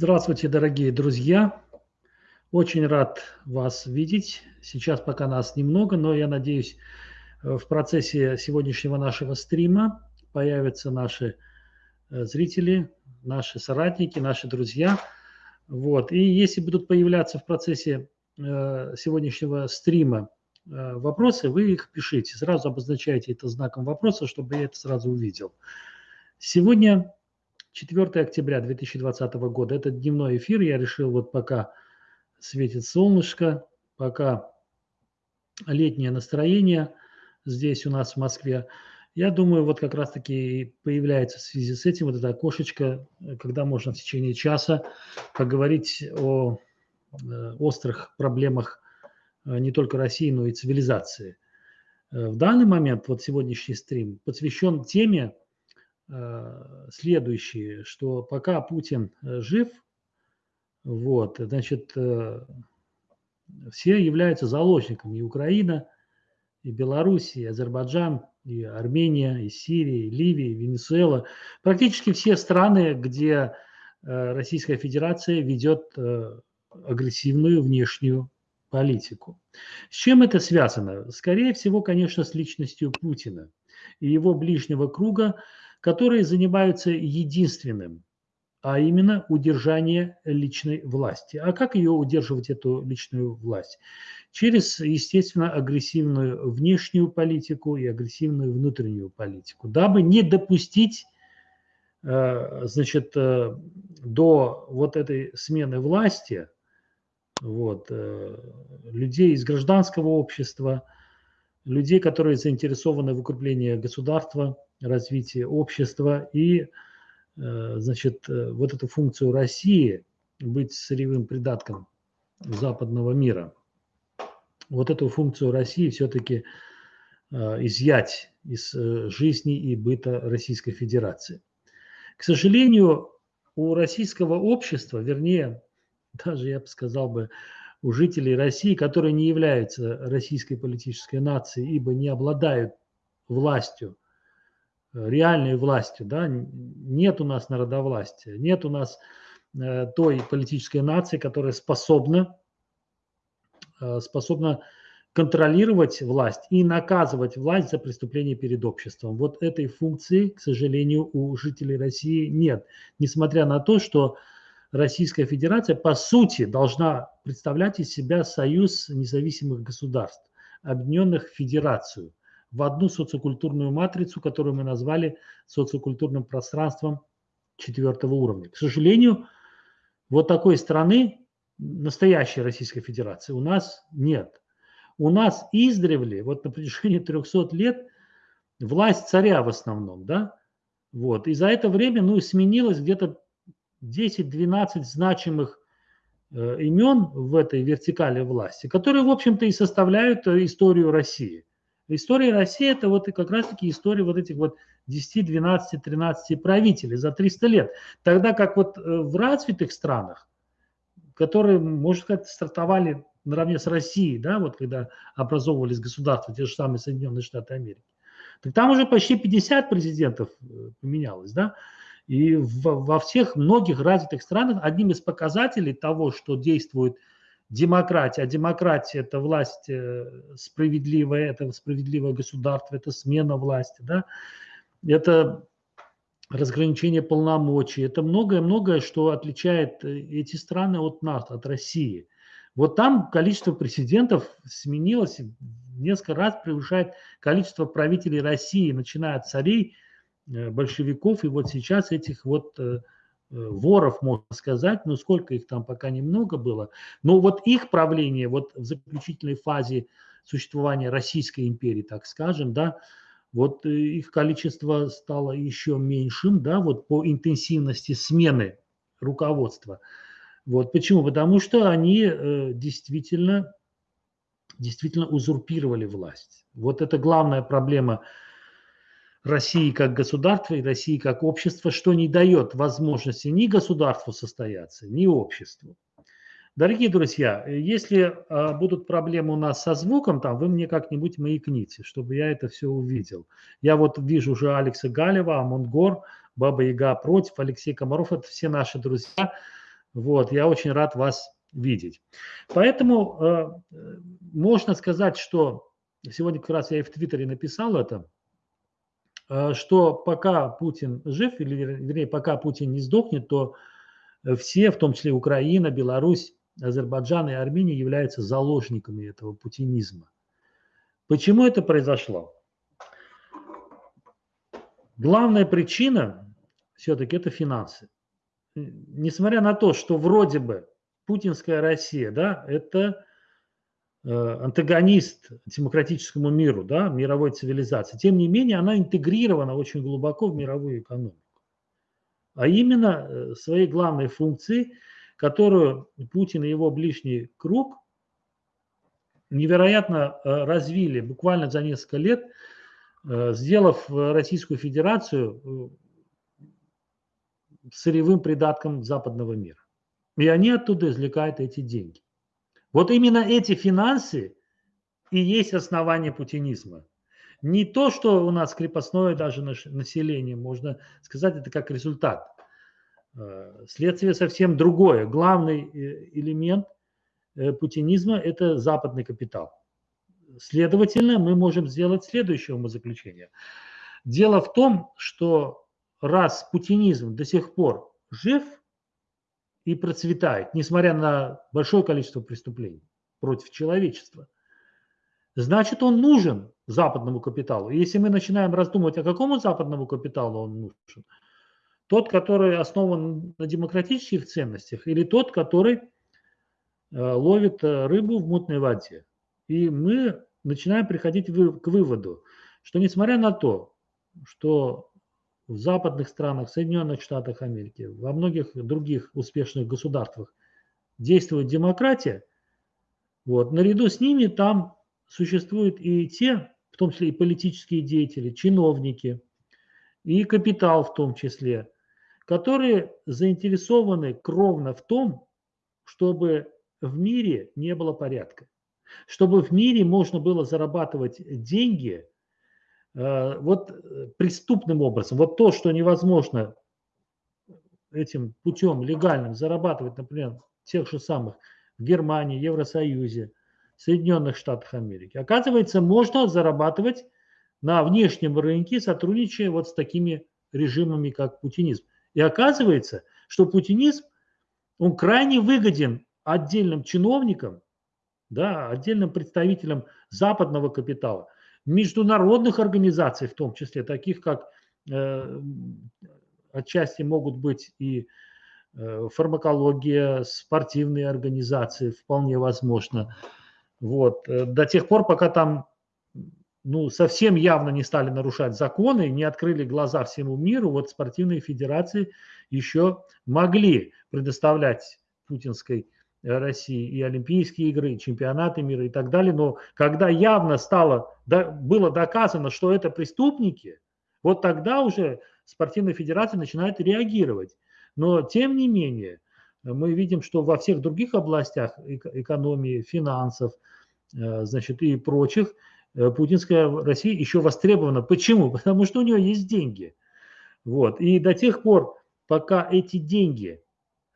Здравствуйте, дорогие друзья! Очень рад вас видеть. Сейчас пока нас немного, но я надеюсь, э, в процессе сегодняшнего нашего стрима появятся наши э, зрители, наши соратники, наши друзья. Вот. И если будут появляться в процессе э, сегодняшнего стрима вопросы, вы их пишите. Сразу обозначайте это знаком вопроса, чтобы я это сразу увидел. Сегодня 4 октября 2020 года. Это дневной эфир. Я решил вот пока светит солнышко, пока летнее настроение здесь у нас в Москве. Я думаю, вот как раз-таки появляется в связи с этим вот это окошечко, когда можно в течение часа поговорить о э, острых проблемах э, не только России, но и цивилизации. Э, в данный момент вот сегодняшний стрим посвящен теме, Э, следующее, что пока Путин э, жив, вот, значит, э, все являются заложниками и Украина, и Беларусь, и Азербайджан, и Армения, и Сирия, и Ливия, и Венесуэла. Практически все страны, где Российская Федерация ведет агрессивную внешнюю политику. С чем это связано? Скорее всего, конечно, с личностью Путина и его ближнего круга, которые занимаются единственным, а именно удержание личной власти. А как ее удерживать, эту личную власть? Через, естественно, агрессивную внешнюю политику и агрессивную внутреннюю политику, дабы не допустить э, значит, э, до вот этой смены власти вот, э, людей из гражданского общества, людей, которые заинтересованы в укреплении государства, развития общества и, э, значит, э, вот эту функцию России быть сырьевым придатком западного мира. Вот эту функцию России все-таки э, изъять из жизни и быта Российской Федерации. К сожалению, у российского общества, вернее, даже я бы сказал бы, у жителей России, которые не являются российской политической нацией, ибо не обладают властью, э, реальной властью, да, нет у нас народовластия, нет у нас э, той политической нации, которая способна, э, способна контролировать власть и наказывать власть за преступления перед обществом. Вот этой функции, к сожалению, у жителей России нет. Несмотря на то, что Российская Федерация по сути должна представлять из себя союз независимых государств, объединенных в федерацию, в одну социокультурную матрицу, которую мы назвали социокультурным пространством четвертого уровня. К сожалению, вот такой страны, настоящей Российской Федерации, у нас нет. У нас издревле, вот на протяжении 300 лет, власть царя в основном, да, вот, и за это время, ну, сменилось где-то 10-12 значимых э, имен в этой вертикали власти, которые, в общем-то, и составляют э, историю России. История России – это вот как раз-таки история вот этих вот 10, 12, 13 правителей за 300 лет. Тогда как вот э, в развитых странах, которые, можно сказать, стартовали наравне с Россией, да, вот когда образовывались государства, те же самые Соединенные Штаты Америки, так там уже почти 50 президентов поменялось, да, и во всех многих развитых странах одним из показателей того, что действует демократия, а демократия – это власть э, справедливая, это справедливое государство, это смена власти, да? это разграничение полномочий, это многое-многое, что отличает э, эти страны от нас, от России. Вот там количество президентов сменилось, несколько раз превышает количество правителей России, начиная от царей – Э, большевиков, и вот сейчас этих вот э, э, воров, можно сказать, ну сколько их там пока немного было, но вот их правление вот в заключительной фазе существования Российской империи, так скажем, да, вот их количество стало еще меньшим, да, вот по интенсивности смены руководства. Вот почему? Потому что они действительно, действительно узурпировали власть. Вот это главная проблема России как государства и России как общества, что не дает возможности ни государству состояться, ни обществу. Дорогие друзья, если а, будут проблемы у нас со звуком, там вы мне как-нибудь маякните, чтобы я это все увидел. Я вот вижу уже Алекса Галева, Амонгор, Баба Яга против, Алексей Комаров, это все наши друзья. Вот, я очень рад вас видеть. Поэтому э, можно сказать, что сегодня как раз я и в Твиттере написал это, э, что пока Путин жив, или вернее, пока Путин не сдохнет, то все, в том числе Украина, Беларусь, Азербайджан и Армения являются заложниками этого путинизма. Почему это произошло? Главная причина все-таки это финансы. Несмотря на то, что вроде бы путинская Россия, да, это э, антагонист демократическому миру, да, мировой цивилизации. Тем не менее, она интегрирована очень глубоко в мировую экономику. А именно э, своей главной функцией, которую Путин и его ближний круг невероятно э, развили буквально за несколько лет – сделав Российскую Федерацию сырьевым придатком западного мира. И они оттуда извлекают эти деньги. Вот именно эти финансы и есть основание путинизма. Не то, что у нас крепостное даже население, можно сказать, это как результат. Э, следствие совсем другое. Главный элемент путинизма – это западный капитал. Следовательно, мы можем сделать следующее умозаключение. Дело в том, что раз путинизм до сих пор жив и процветает, несмотря на большое количество преступлений против человечества, значит он нужен западному капиталу. И если мы начинаем раздумывать, о какому западному капиталу он нужен, тот, который основан на демократических ценностях, или тот, который э, ловит э, рыбу в мутной воде. И мы начинаем приходить к выводу, что несмотря на то, что в западных странах, в Соединенных Штатах Америки, во многих других успешных государствах действует демократия, вот, наряду с ними там существуют и те, в том числе и политические деятели, чиновники, и капитал в том числе, которые заинтересованы кровно в том, чтобы в мире не было порядка чтобы в мире можно было зарабатывать деньги вот э, преступным образом. Вот то, что невозможно этим путем легальным зарабатывать, например, тех же самых в Германии, Евросоюзе, Соединенных Штатах Америки. Оказывается, можно зарабатывать на внешнем рынке, сотрудничая вот с такими режимами, как путинизм. И оказывается, что путинизм, он крайне выгоден отдельным чиновникам, да, отдельным представителям западного капитала, международных организаций в том числе, таких как э, отчасти могут быть и э, фармакология, спортивные организации, вполне возможно. Вот. Э, до тех пор, пока там ну, совсем явно не стали нарушать законы, не открыли глаза всему миру, вот спортивные федерации еще могли предоставлять путинской России и Олимпийские игры, и чемпионаты мира и так далее. Но когда явно стало, было доказано, что это преступники, вот тогда уже спортивная федерация начинает реагировать. Но тем не менее, мы видим, что во всех других областях экономии, финансов, э, значит, и прочих, э, путинская Россия еще востребована. Почему? Потому что у нее есть деньги. Вот. И до тех пор, пока эти деньги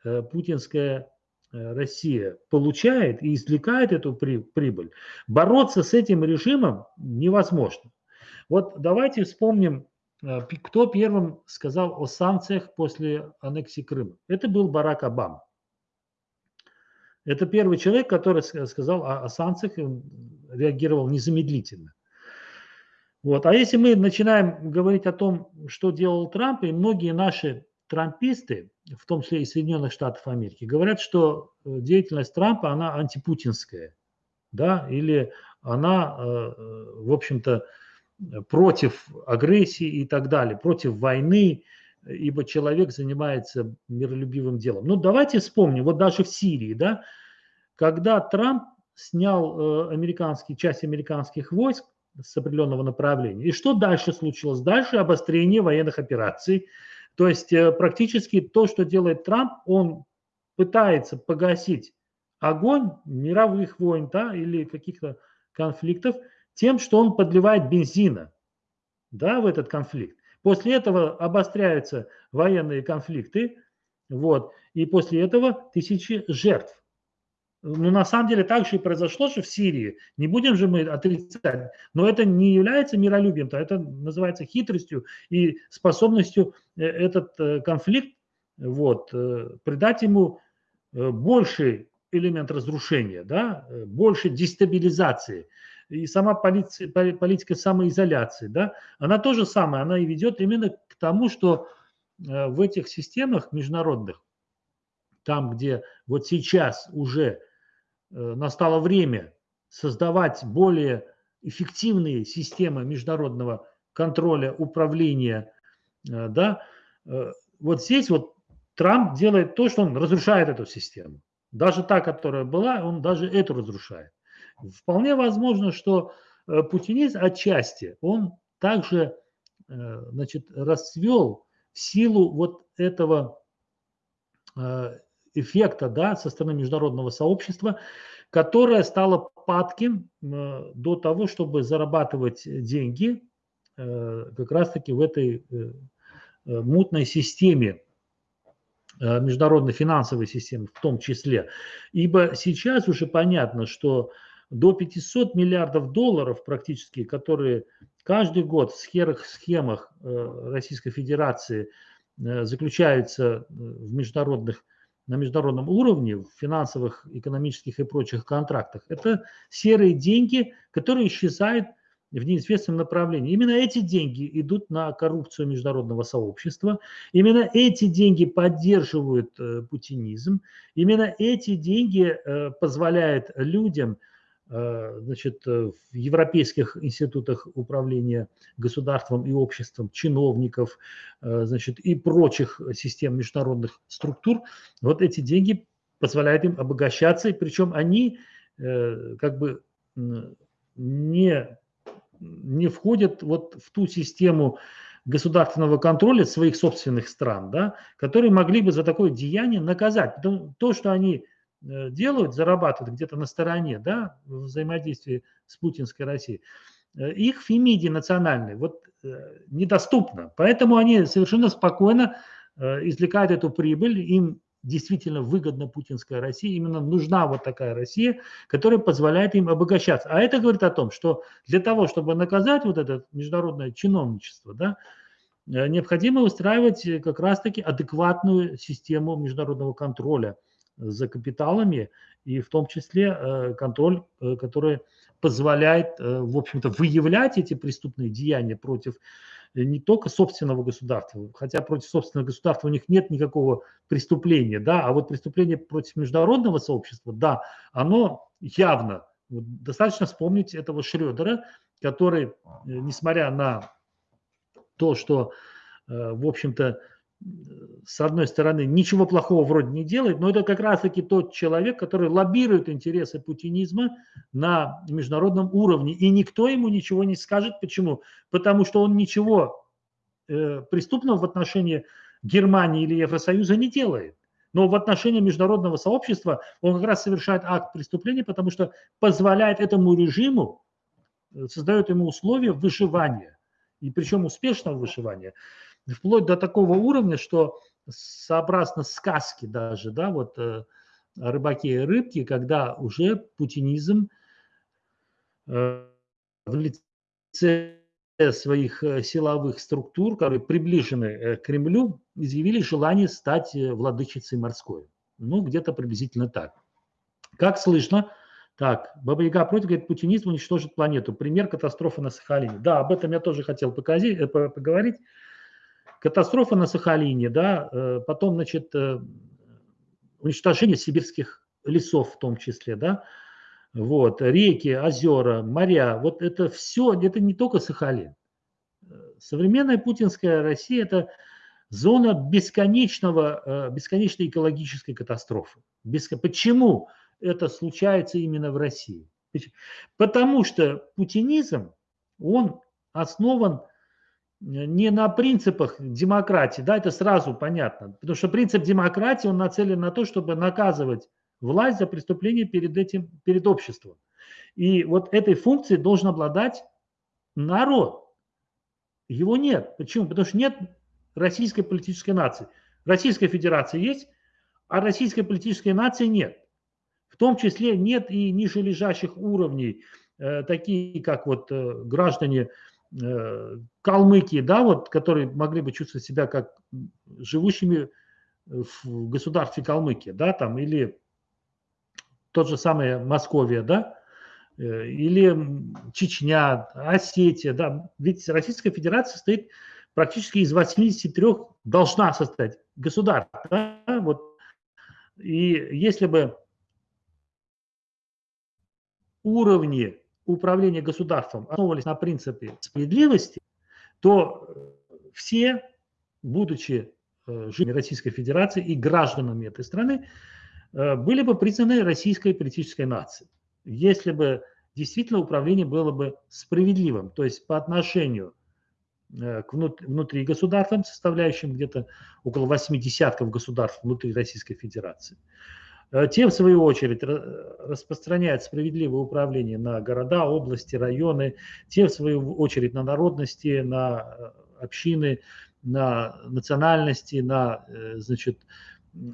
э, путинская Э, Россия получает и извлекает эту прибыль, бороться с этим режимом невозможно. Вот давайте вспомним, э, кто первым сказал о санкциях после аннексии Крыма. Это был Барак Обама. Это первый человек, который сказал о, о санкциях, реагировал незамедлительно. Вот. А если мы начинаем говорить о том, что делал Трамп, и многие наши трамписты, в том числе и Соединенных Штатов Америки, говорят, что э, деятельность Трампа, она антипутинская, да, или она, э, э, в общем-то, против агрессии и так далее, против войны, ибо человек занимается миролюбивым делом. Ну, давайте вспомним, вот даже в Сирии, да, когда Трамп снял американские, часть американских войск с определенного направления, и что дальше случилось? Дальше обострение военных операций, то есть э, практически то, что делает Трамп, он пытается погасить огонь мировых войн да, или каких-то конфликтов тем, что он подливает бензина да, в этот конфликт. После этого обостряются военные конфликты, Вот. И после этого тысячи жертв. Ну, на самом деле так же и произошло же в Сирии. Не будем же мы отрицать. Но это не является миролюбием, то это называется хитростью и способностью э, этот э, конфликт вот, э, придать ему больший элемент разрушения, да, больше дестабилизации. И сама полиция, политика самоизоляции, да, она тоже самое, она и ведет именно к тому, что в этих системах международных, там, где вот сейчас уже настало время создавать более эффективные системы международного контроля, управления, э, да, э, вот здесь вот Трамп делает то, что он разрушает эту систему. Даже та, которая была, он даже эту разрушает. Вполне возможно, что путинизм отчасти, он также значит, расцвел в силу вот этого эффекта да, со стороны международного сообщества, которое стало падким э, до того, чтобы зарабатывать деньги э, как раз-таки в этой э, мутной системе, международной финансовой системы в том числе. Ибо сейчас уже понятно, что до 500 миллиардов долларов практически, которые каждый год в схемах, схемах Российской Федерации заключаются в международных на международном уровне, в финансовых, экономических и прочих контрактах, это серые деньги, которые исчезают в неизвестном направлении. Именно эти деньги идут на коррупцию международного сообщества, именно эти деньги поддерживают э, путинизм, именно эти деньги э, позволяют людям значит, э, в европейских институтах управления государством и обществом, чиновников, э, значит, и прочих систем международных структур, вот эти деньги позволяют им обогащаться, и причем они как бы не, не входят вот в ту систему государственного контроля своих собственных стран, да, которые могли бы за такое деяние наказать. То, что они Э, делают, зарабатывают где-то на стороне, да, в взаимодействии с путинской Россией, э, их фемиди национальной вот э, недоступно. Поэтому они совершенно спокойно извлекают эту прибыль, им действительно выгодна путинская Россия, именно нужна вот такая Россия, которая позволяет им обогащаться. А это говорит о том, что для того, чтобы наказать вот это международное чиновничество, да, необходимо устраивать как раз-таки адекватную систему международного контроля – за капиталами, и в том числе э, контроль, э, который позволяет, э, в общем-то, выявлять эти преступные деяния против не только собственного государства, хотя против собственного государства у них нет никакого преступления, да, а вот преступление против международного сообщества, да, оно явно. Достаточно вспомнить этого Шредера, который, несмотря на то, что, в общем-то, с одной стороны, ничего плохого вроде не делает, но это как раз-таки тот человек, который лоббирует интересы путинизма на международном уровне. И никто ему ничего не скажет. Почему? Потому что он ничего э, преступного в отношении Германии или Евросоюза не делает. Но в отношении международного сообщества он как раз совершает акт преступления, потому что позволяет этому режиму, э, создает ему условия выживания, и причем успешного выживания вплоть до такого уровня, что сообразно сказке даже, да, вот э, рыбаки и рыбки, когда уже путинизм э, в лице своих э, силовых структур, которые приближены к Кремлю, изъявили желание стать владычицей морской. Ну, где-то приблизительно так. Как слышно, так, Баба Яга против, говорит, путинизм уничтожит планету. Пример катастрофы на Сахалине. Да, об этом я тоже хотел показать, поговорить. Катастрофа на Сахалине, да, э, потом, значит, э, уничтожение сибирских лесов в том числе, да, вот, реки, озера, моря, вот это все, это не только Сахалин. Современная путинская Россия – это зона бесконечного, э, бесконечной экологической катастрофы. Почему это случается именно в России? Потому что путинизм, он основан не на принципах демократии, да, это сразу понятно, потому что принцип демократии, он нацелен на то, чтобы наказывать власть за преступление перед этим, перед обществом. И вот этой функцией должен обладать народ. Его нет. Почему? Потому что нет российской политической нации. Российская Федерация есть, а российской политической нации нет. В том числе нет и ниже лежащих уровней, э, такие как вот э, граждане э, Калмыкии, да, вот, которые могли бы чувствовать себя как живущими в государстве Калмыкия, да, там, или тот же самый Московия, да, или Чечня, Осетия, да, ведь Российская Федерация состоит практически из 83 должна состоять государств, да, вот, и если бы уровни управления государством основывались на принципе справедливости, то все, будучи э, жителями Российской Федерации и гражданами этой страны, э, были бы признаны российской политической нацией. Если бы действительно управление было бы справедливым, то есть по отношению э, к внутри государствам, составляющим где-то около 8 десятков государств внутри Российской Федерации, Э, те, в свою очередь, распространяют справедливое управление на города, области, районы, те, в свою очередь, на народности, на э, общины, на национальности, на э, значит,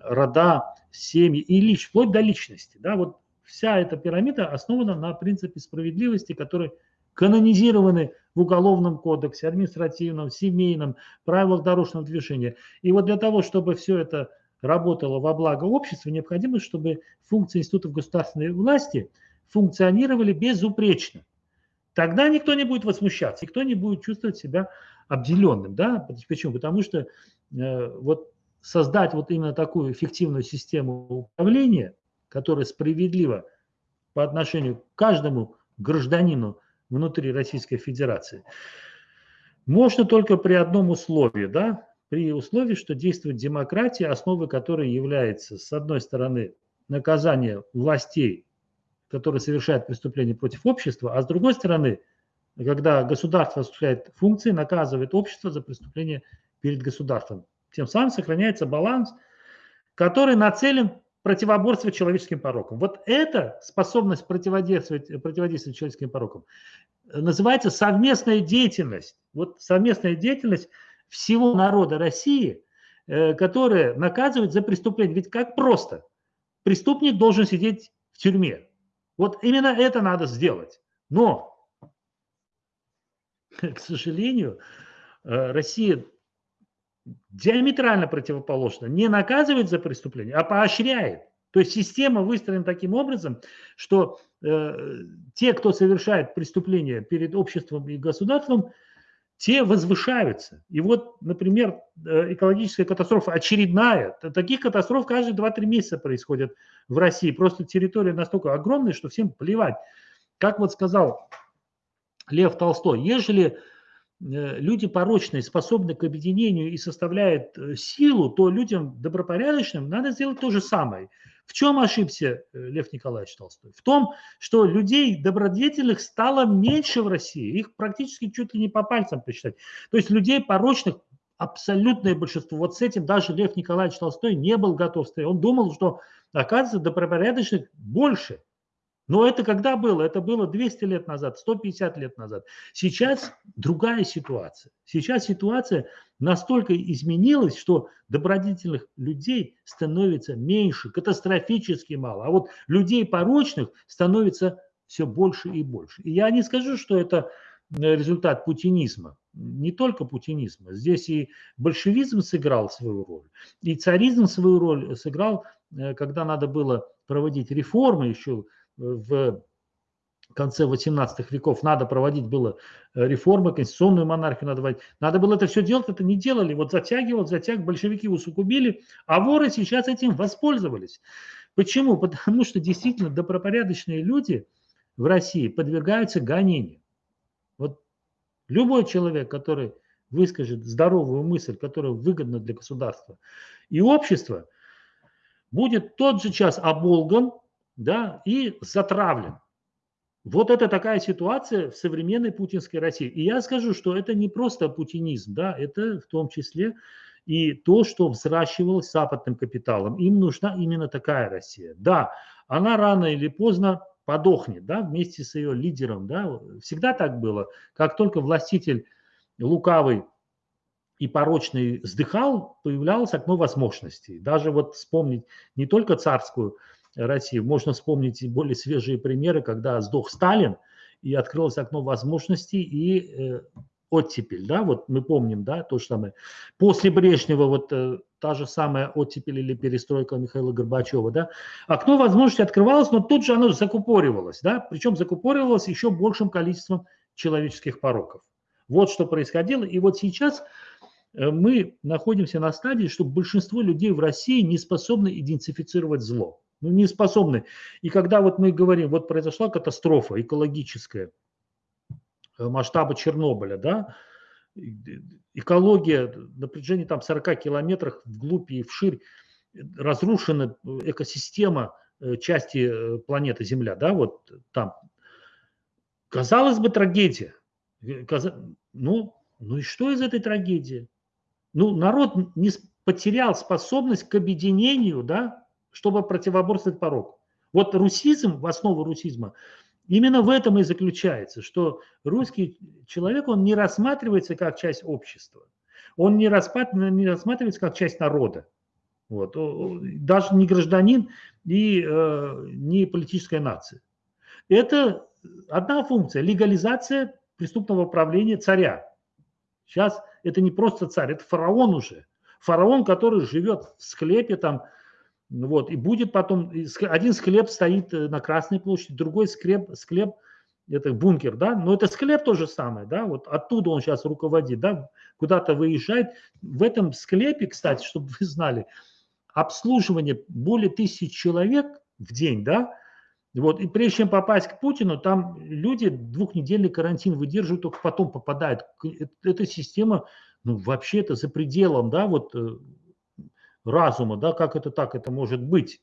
рода, семьи и лич, вплоть до личности. Да, вот вся эта пирамида основана на принципе справедливости, который канонизированы в Уголовном кодексе, административном, семейном, правилах дорожного движения. И вот для того, чтобы все это работала во благо общества, необходимо, чтобы функции институтов государственной власти функционировали безупречно. Тогда никто не будет возмущаться, никто не будет чувствовать себя обделенным. Да? Почему? Потому что э, вот создать вот именно такую эффективную систему управления, которая справедлива по отношению к каждому гражданину внутри Российской Федерации, можно только при одном условии, да, при условии, что действует демократия, основой которой является, с одной стороны, наказание властей, которые совершают преступления против общества, а с другой стороны, когда государство осуществляет функции, наказывает общество за преступление перед государством. Тем самым сохраняется баланс, который нацелен противоборствовать человеческим порокам. Вот эта способность противодействовать, противодействовать человеческим порокам называется совместная деятельность. Вот совместная деятельность – всего народа России, э, которые наказывают за преступление. Ведь как просто? Преступник должен сидеть в тюрьме. Вот именно это надо сделать. Но, к сожалению, э, Россия диаметрально противоположно не наказывает за преступление, а поощряет. То есть система выстроена таким образом, что э, те, кто совершает преступление перед обществом и государством, те возвышаются. И вот, например, э, экологическая катастрофа очередная. Таких катастроф каждые 2-3 месяца происходят в России. Просто территория настолько огромная, что всем плевать. Как вот сказал Лев Толстой, ежели э, люди порочные способны к объединению и составляют э, силу, то людям добропорядочным надо сделать то же самое. В чем ошибся э, Лев Николаевич Толстой? В том, что людей добродетельных стало меньше в России. Их практически чуть ли не по пальцам посчитать. То есть людей порочных абсолютное большинство. Вот с этим даже Лев Николаевич Толстой не был готов. Он думал, что, оказывается, добропорядочных больше. Но это когда было? Это было 200 лет назад, 150 лет назад. Сейчас другая ситуация. Сейчас ситуация настолько изменилась, что добродетельных людей становится меньше, катастрофически мало. А вот людей порочных становится все больше и больше. И я не скажу, что это э, результат путинизма. Не только путинизма. Здесь и большевизм сыграл свою роль, и царизм свою роль сыграл, э, когда надо было проводить реформы еще в конце 18 веков надо проводить было э, реформы, конституционную монархию надо вводить. Надо было это все делать, это не делали. Вот затягивал, затяг, большевики усугубили, а воры сейчас этим воспользовались. Почему? Потому что действительно добропорядочные люди в России подвергаются гонению. Вот любой человек, который выскажет здоровую мысль, которая выгодна для государства и общества, будет тот же час оболган, да, и затравлен. Вот это такая ситуация в современной путинской России. И я скажу, что это не просто путинизм, да, это в том числе и то, что взращивалось западным капиталом. Им нужна именно такая Россия. Да, она рано или поздно подохнет, да, вместе с ее лидером, да, всегда так было. Как только властитель лукавый и порочный вздыхал, появлялось окно возможностей. Даже вот вспомнить не только царскую Россию, можно вспомнить более свежие примеры, когда сдох Сталин, и открылось окно возможностей, и э, оттепель, да, вот мы помним, да, то же самое. После Брежнева вот э, та же самая оттепель или перестройка Михаила Горбачева, да, окно возможности открывалось, но тут же оно закупоривалось, да, причем закупоривалось еще большим количеством человеческих пороков. Вот что происходило, и вот сейчас э, мы находимся на стадии, что большинство людей в России не способны идентифицировать зло, ну не способны. И когда вот мы говорим, вот произошла катастрофа экологическая, Э, масштаба Чернобыля, да, экология на протяжении там 40 километров вглубь и вширь разрушена экосистема э, части э, планеты Земля, да, вот там. Казалось бы, трагедия. Ну, ну и что из этой трагедии? Ну, народ не потерял способность к объединению, да, чтобы противоборствовать порог. Вот русизм, в основу русизма – Именно в этом и заключается, что русский человек, он не рассматривается как часть общества, он не рассматривается как часть народа, вот, даже не гражданин и э, не политическая нация. Это одна функция – легализация преступного правления царя. Сейчас это не просто царь, это фараон уже. Фараон, который живет в склепе там вот, и будет потом, один склеп стоит э, на Красной площади, другой склеп, склеп это бункер, да, но это склеп то же самое, да, вот оттуда он сейчас руководит, да, куда-то выезжает. В этом склепе, кстати, чтобы вы знали, обслуживание более тысяч человек в день, да, вот, и прежде чем попасть к Путину, там люди двухнедельный карантин выдерживают, только потом попадают. Эта система, ну, вообще это за пределом, да, вот э, разума, да, как это так, это может быть.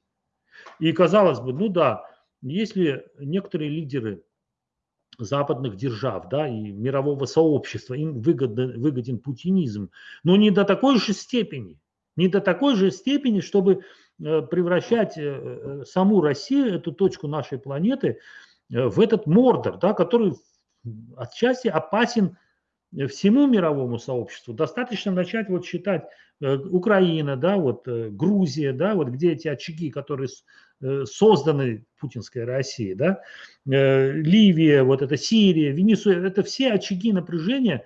И казалось бы, ну да, если некоторые лидеры западных держав, да, и мирового сообщества, им выгоден, выгоден путинизм, но не до такой же степени, не до такой же степени, чтобы э, превращать э, э, саму Россию, эту точку нашей планеты, в этот мордор, да, который отчасти опасен всему мировому сообществу. Достаточно начать вот считать э, Украина, да, вот э, Грузия, да, вот где эти очаги, которые э, созданы путинской Россией, да, Ливия, вот это Сирия, Венесуэла, это все очаги напряжения,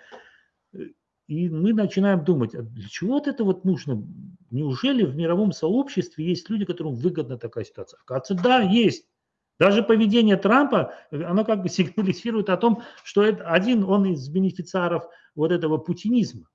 и мы начинаем думать, а для чего вот это вот нужно? Неужели в мировом сообществе есть люди, которым выгодна такая ситуация? Оказывается, да, есть. Даже поведение Трампа, оно как бы сигнализирует о том, что это один он из бенефициаров вот этого путинизма.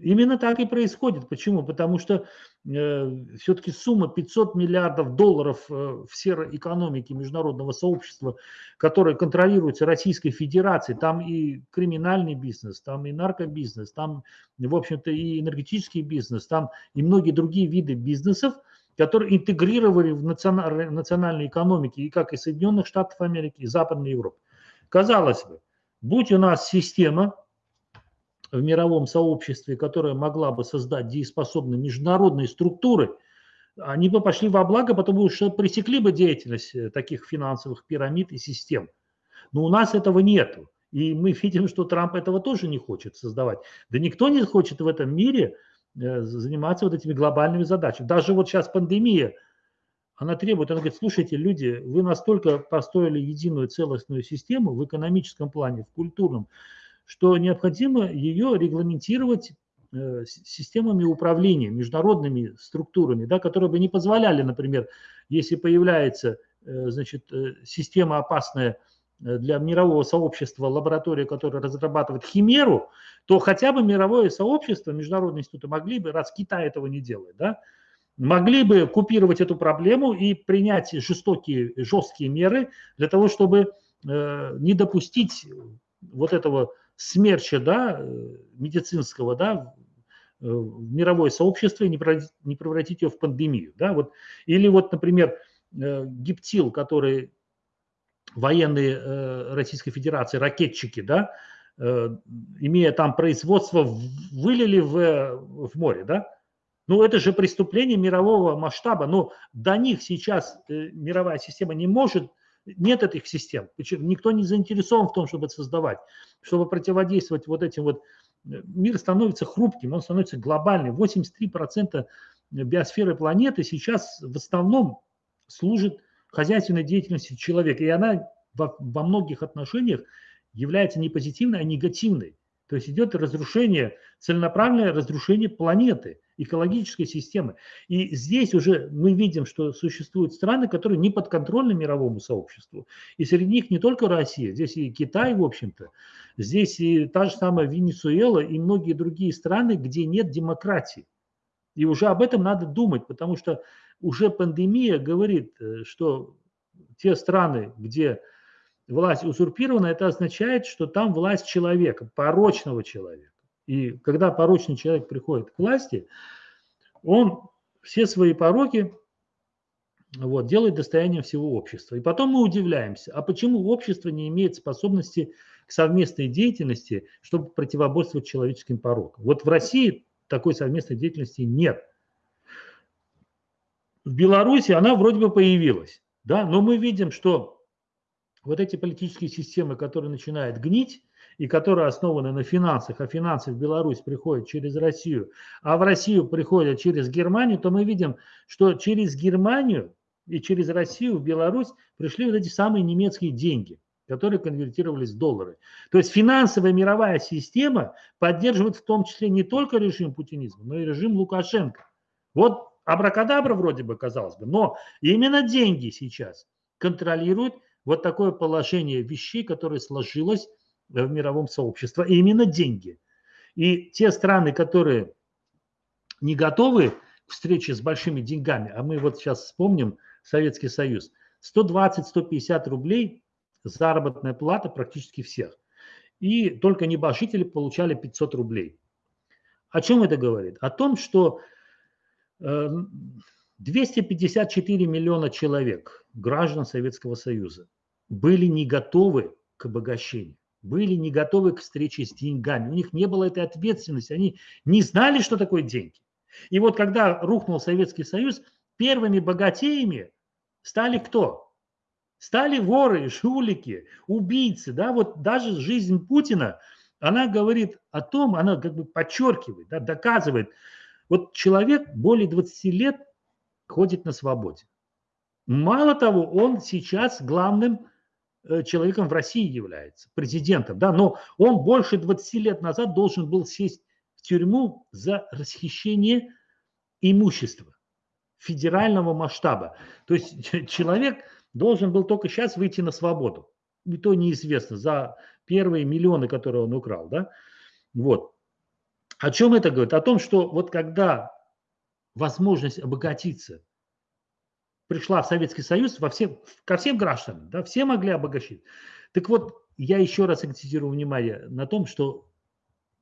Именно так и происходит. Почему? Потому что э, все-таки сумма 500 миллиардов долларов э, в серой экономике международного сообщества, которая контролируется Российской Федерацией, там и криминальный бизнес, там и наркобизнес, там, в общем-то, и энергетический бизнес, там и многие другие виды бизнесов – которые интегрировали в национальной экономике и как и Соединенных Штатов Америки, и Западной Европы. Казалось бы, будь у нас система в мировом сообществе, которая могла бы создать дееспособные международные структуры, они бы пошли во благо, потому что пресекли бы деятельность э, таких финансовых пирамид и систем. Но у нас этого нет. И мы видим, что Трамп этого тоже не хочет создавать. Да никто не хочет в этом мире заниматься вот этими глобальными задачами. Даже вот сейчас пандемия, она требует, она говорит, слушайте, люди, вы настолько построили единую целостную систему в экономическом плане, в культурном, что необходимо ее регламентировать э, системами управления, международными структурами, да, которые бы не позволяли, например, если появляется э, значит, система опасная Э, для мирового сообщества лаборатория, которая разрабатывает химеру, то хотя бы мировое сообщество, международные институты могли бы, раз Китай этого не делает, да, могли бы купировать эту проблему и принять жестокие, жесткие меры для того, чтобы э, не допустить вот этого смерча да, э, медицинского да, э, в мировое сообщество и не превратить, не превратить ее в пандемию. Да, вот. Или вот, например, гептил, который военные э, Российской Федерации, ракетчики, да, э, имея там производство, вылили в, в море, да? Ну, это же преступление мирового масштаба, но до них сейчас э, мировая система не может, нет этих систем. Никто не заинтересован в том, чтобы это создавать, чтобы противодействовать вот этим вот мир становится хрупким, он становится глобальным. 83% биосферы планеты сейчас в основном служит хозяйственной деятельности человека, и она во, во многих отношениях является не позитивной, а негативной. То есть идет разрушение, целенаправленное разрушение планеты, экологической системы. И здесь уже мы видим, что существуют страны, которые не подконтрольны мировому сообществу. И среди них не только Россия, здесь и Китай, в общем-то, здесь и та же самая Венесуэла и многие другие страны, где нет демократии. И уже об этом надо думать, потому что уже пандемия говорит, э, что те страны, где власть узурпирована, это означает, что там власть человека, порочного человека. И когда порочный человек приходит к власти, он все свои пороки вот, делает достоянием всего общества. И потом мы удивляемся, а почему общество не имеет способности к совместной деятельности, чтобы противоборствовать человеческим порокам. Вот в России такой совместной деятельности нет. В Беларуси она вроде бы появилась, да, но мы видим, что вот эти политические системы, которые начинают гнить, и которые основаны на финансах, а финансы в Беларусь приходят через Россию, а в Россию приходят через Германию, то мы видим, что через Германию и через Россию в Беларусь пришли вот эти самые немецкие деньги, которые конвертировались в доллары. То есть финансовая мировая система поддерживает в том числе не только режим путинизма, но и режим Лукашенко. Вот абракадабра вроде бы, казалось бы, но именно деньги сейчас контролируют вот такое положение вещей, которое сложилось в мировом сообществе, и именно деньги. И те страны, которые не готовы к встрече с большими деньгами, а мы вот сейчас вспомним Советский Союз, 120-150 рублей заработная плата практически всех. И только небожители получали 500 рублей. О чем это говорит? О том, что 254 э, миллиона человек, граждан Советского Союза, были не готовы к обогащению, были не готовы к встрече с деньгами. У них не было этой ответственности, они не знали, что такое деньги. И вот когда рухнул Советский Союз, первыми богатеями стали кто? Стали воры, жулики, убийцы. Да? Вот даже жизнь Путина, она говорит о том, она как бы подчеркивает, да, доказывает. Вот человек более 20 лет ходит на свободе. Мало того, он сейчас главным Э, человеком в России является, президентом, да, но он больше 20 лет назад должен был сесть в тюрьму за расхищение имущества федерального масштаба. То есть человек должен был только сейчас выйти на свободу. И то неизвестно, за первые миллионы, которые он украл, да. Вот. О чем это говорит? О том, что вот когда возможность обогатиться пришла в Советский Союз во всем, ко всем гражданам, да, все могли обогащить. Так вот, я еще раз акцентирую внимание на том, что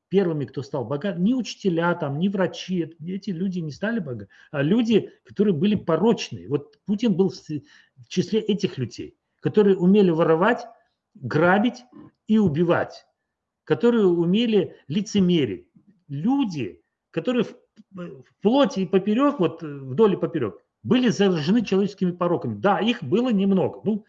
первыми, кто стал богат, не учителя, там, не врачи, эти люди не стали богаты, а люди, которые были порочные. Вот Путин был в числе этих людей, которые умели воровать, грабить и убивать, которые умели лицемерить. Люди, которые в, плоти и поперек, вот вдоль и поперек, были заражены человеческими пороками. Да, их было немного, ну,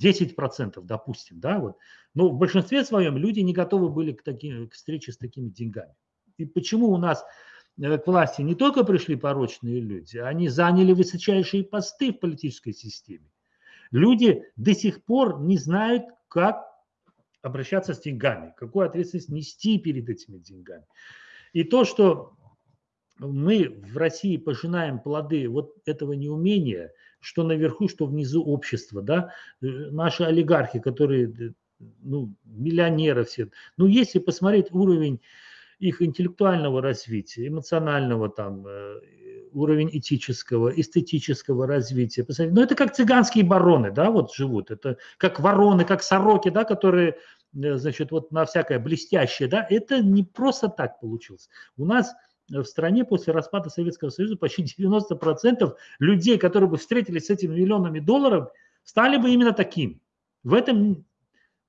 10%, допустим, да, вот. Но в большинстве своем люди не готовы были к, таким, к встрече с такими деньгами. И почему у нас э, к власти не только пришли порочные люди, они заняли высочайшие посты в политической системе. Люди до сих пор не знают, как обращаться с деньгами, какую ответственность нести перед этими деньгами. И то, что мы в России пожинаем плоды вот этого неумения, что наверху, что внизу общества, да, э, наши олигархи, которые, э, ну, миллионеры все, ну, если посмотреть уровень их интеллектуального развития, эмоционального там, э, уровень этического, эстетического развития. Посмотрите, ну это как цыганские бароны, да, вот живут, это как вороны, как сороки, да, которые, значит, вот на всякое блестящее, да, это не просто так получилось. У нас в стране после распада Советского Союза почти 90% людей, которые бы встретились с этими миллионами долларов, стали бы именно такими. В этом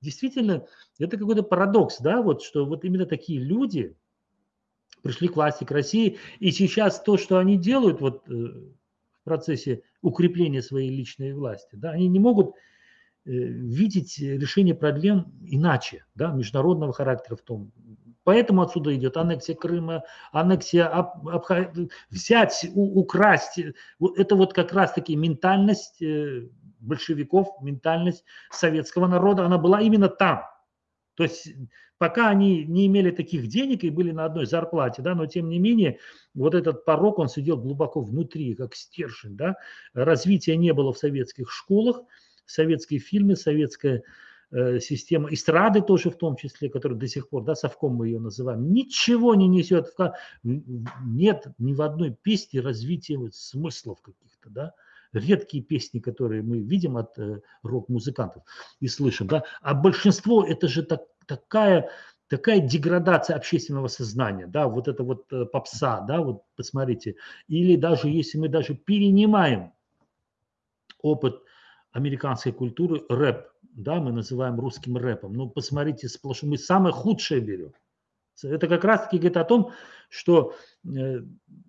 действительно это какой-то парадокс, да, вот что вот именно такие люди пришли к власти, к России, и сейчас то, что они делают вот э, в процессе укрепления своей личной власти, да, они не могут э, видеть решение проблем иначе, да, международного характера в том, Поэтому отсюда идет аннексия Крыма, аннексия, Абха... взять, у, украсть. Это вот как раз-таки ментальность э, большевиков, ментальность советского народа, она была именно там. То есть пока они не имели таких денег и были на одной зарплате, да, но тем не менее вот этот порог, он сидел глубоко внутри, как стержень, да. Развития не было в советских школах, советские фильмы, советская э, система эстрады тоже в том числе, которая до сих пор, да, совком мы ее называем, ничего не несет, нет ни в одной песне развития вот смыслов каких-то, да, редкие песни, которые мы видим от э, рок-музыкантов и слышим, да, а большинство это же так, такая, такая деградация общественного сознания, да, вот это вот э, попса, да, вот посмотрите, или даже если мы даже перенимаем опыт американской культуры, рэп, да, мы называем русским рэпом, ну, посмотрите, сплошь, мы самое худшее берем. Это как раз-таки говорит о том, что э,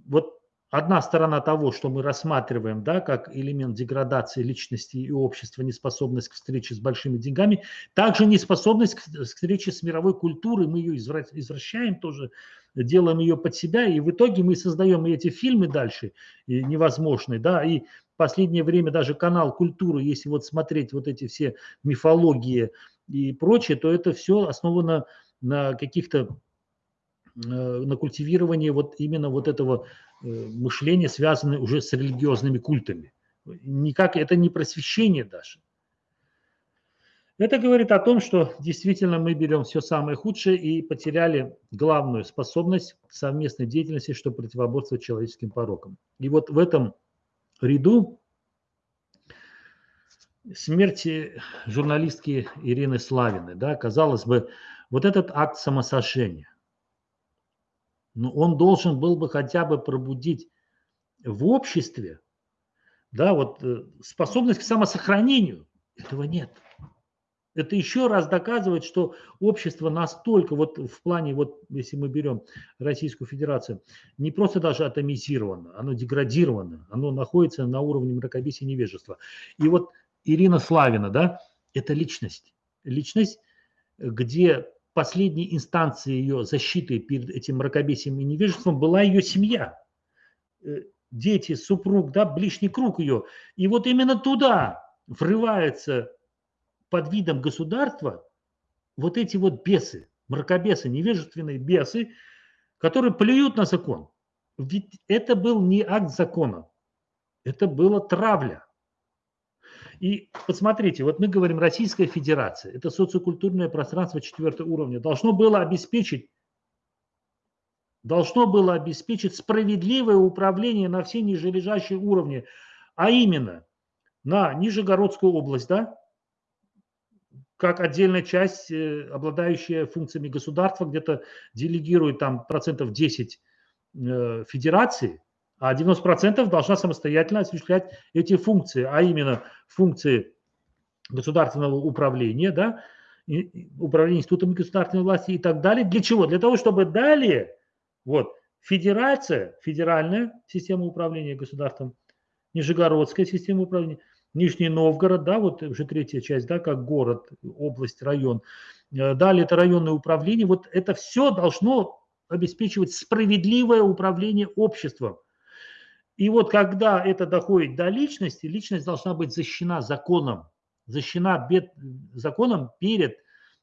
вот одна сторона того, что мы рассматриваем да, как элемент деградации личности и общества, неспособность к встрече с большими деньгами, также неспособность к встрече с мировой культурой, мы ее извращаем тоже, делаем ее под себя, и в итоге мы создаем эти фильмы дальше и невозможные, да, и в последнее время даже канал культуры, если вот смотреть вот эти все мифологии и прочее, то это все основано на каких-то на культивировании вот именно вот этого Э, мышление, связанное уже с религиозными культами. Никак это не просвещение даже. Это говорит о том, что действительно мы берем все самое худшее и потеряли главную способность совместной деятельности, чтобы противоборствовать человеческим порокам. И вот в этом ряду смерти журналистки Ирины Славины, да, казалось бы, вот этот акт самосожжения, но он должен был бы хотя бы пробудить в обществе да, вот, э, способность к самосохранению. Этого нет. Это еще раз доказывает, что общество настолько, вот в плане, вот если мы берем Российскую Федерацию, не просто даже атомизировано, оно деградировано, оно находится на уровне мракобесия невежества. И вот Ирина Славина, да, это личность. Личность, где последней инстанцией ее защиты перед этим мракобесием и невежеством была ее семья. Э, дети, супруг, да, ближний круг ее. И вот именно туда врываются под видом государства вот эти вот бесы, мракобесы, невежественные бесы, которые плюют на закон. Ведь это был не акт закона, это была травля. И посмотрите, вот мы говорим Российская Федерация, это социокультурное пространство четвертого уровня, должно было обеспечить должно было обеспечить справедливое управление на все нижележащие уровни, а именно на Нижегородскую область, да, как отдельная часть, э, обладающая функциями государства, где-то делегирует там процентов 10 э, федерации, а 90% должна самостоятельно осуществлять эти функции, а именно функции государственного управления, да, управления институтами государственной власти и так далее. Для чего? Для того, чтобы далее вот, федерация, федеральная система управления государством, Нижегородская система управления, Нижний Новгород, да, вот уже третья часть, да, как город, область, район. Э, далее это районное управление. Вот это все должно обеспечивать справедливое управление обществом. И вот когда это доходит до личности, личность должна быть защищена законом, защищена бед, законом перед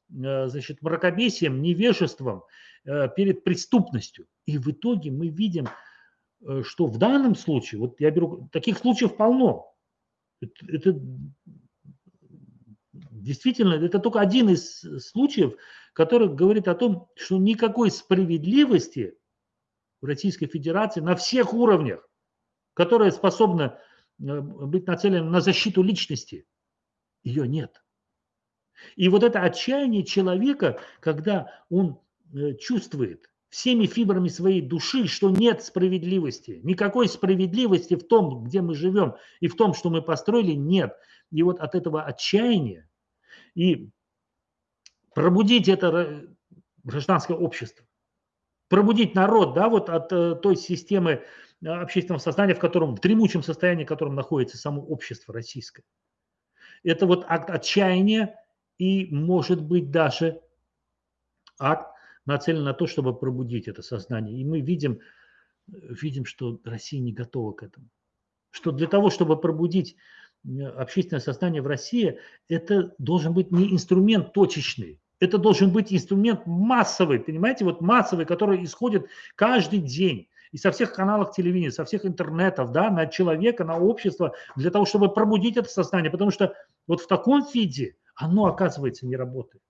э, значит, мракобесием, невежеством, э, перед преступностью. И в итоге мы видим, э, что в данном случае, вот я беру, таких случаев полно. Это, это действительно, это только один из случаев, который говорит о том, что никакой справедливости в Российской Федерации на всех уровнях которая способна э, быть нацелена на защиту личности, ее нет. И вот это отчаяние человека, когда он э, чувствует всеми фибрами своей души, что нет справедливости, никакой справедливости в том, где мы живем, и в том, что мы построили, нет. И вот от этого отчаяния и пробудить это э, гражданское общество, пробудить народ, да, вот от той системы общественного сознания, в котором, в дремучем состоянии, в котором находится само общество российское. Это вот акт отчаяния и, может быть, даже акт нацелена на то, чтобы пробудить это сознание. И мы видим, видим, что Россия не готова к этому. Что для того, чтобы пробудить э, общественное сознание в России, это должен быть не инструмент точечный, это должен быть инструмент массовый, понимаете, вот массовый, который исходит каждый день и со всех каналов телевидения, со всех интернетов, да, на человека, на общество, для того, чтобы пробудить это сознание, потому что вот в таком виде оно, оказывается, не работает.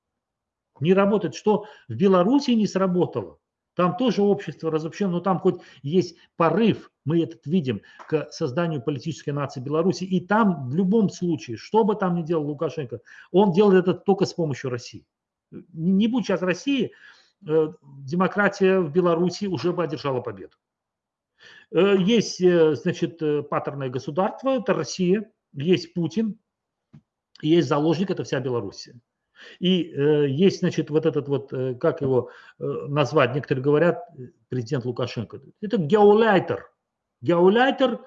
Не работает, что в Беларуси не сработало. Там тоже общество разобщено, но там хоть есть порыв, мы этот видим, к созданию политической нации Беларуси. И там в любом случае, что бы там ни делал Лукашенко, он делает это только с помощью России. Не будь сейчас России, э, демократия в Беларуси уже бы одержала победу. Э, есть, э, значит, паттерное государство, это Россия, есть Путин, есть заложник, это вся Белоруссия. И э, есть, значит, вот этот вот, э, как его э, назвать, некоторые говорят, президент Лукашенко, это геоляйтер, геоляйтер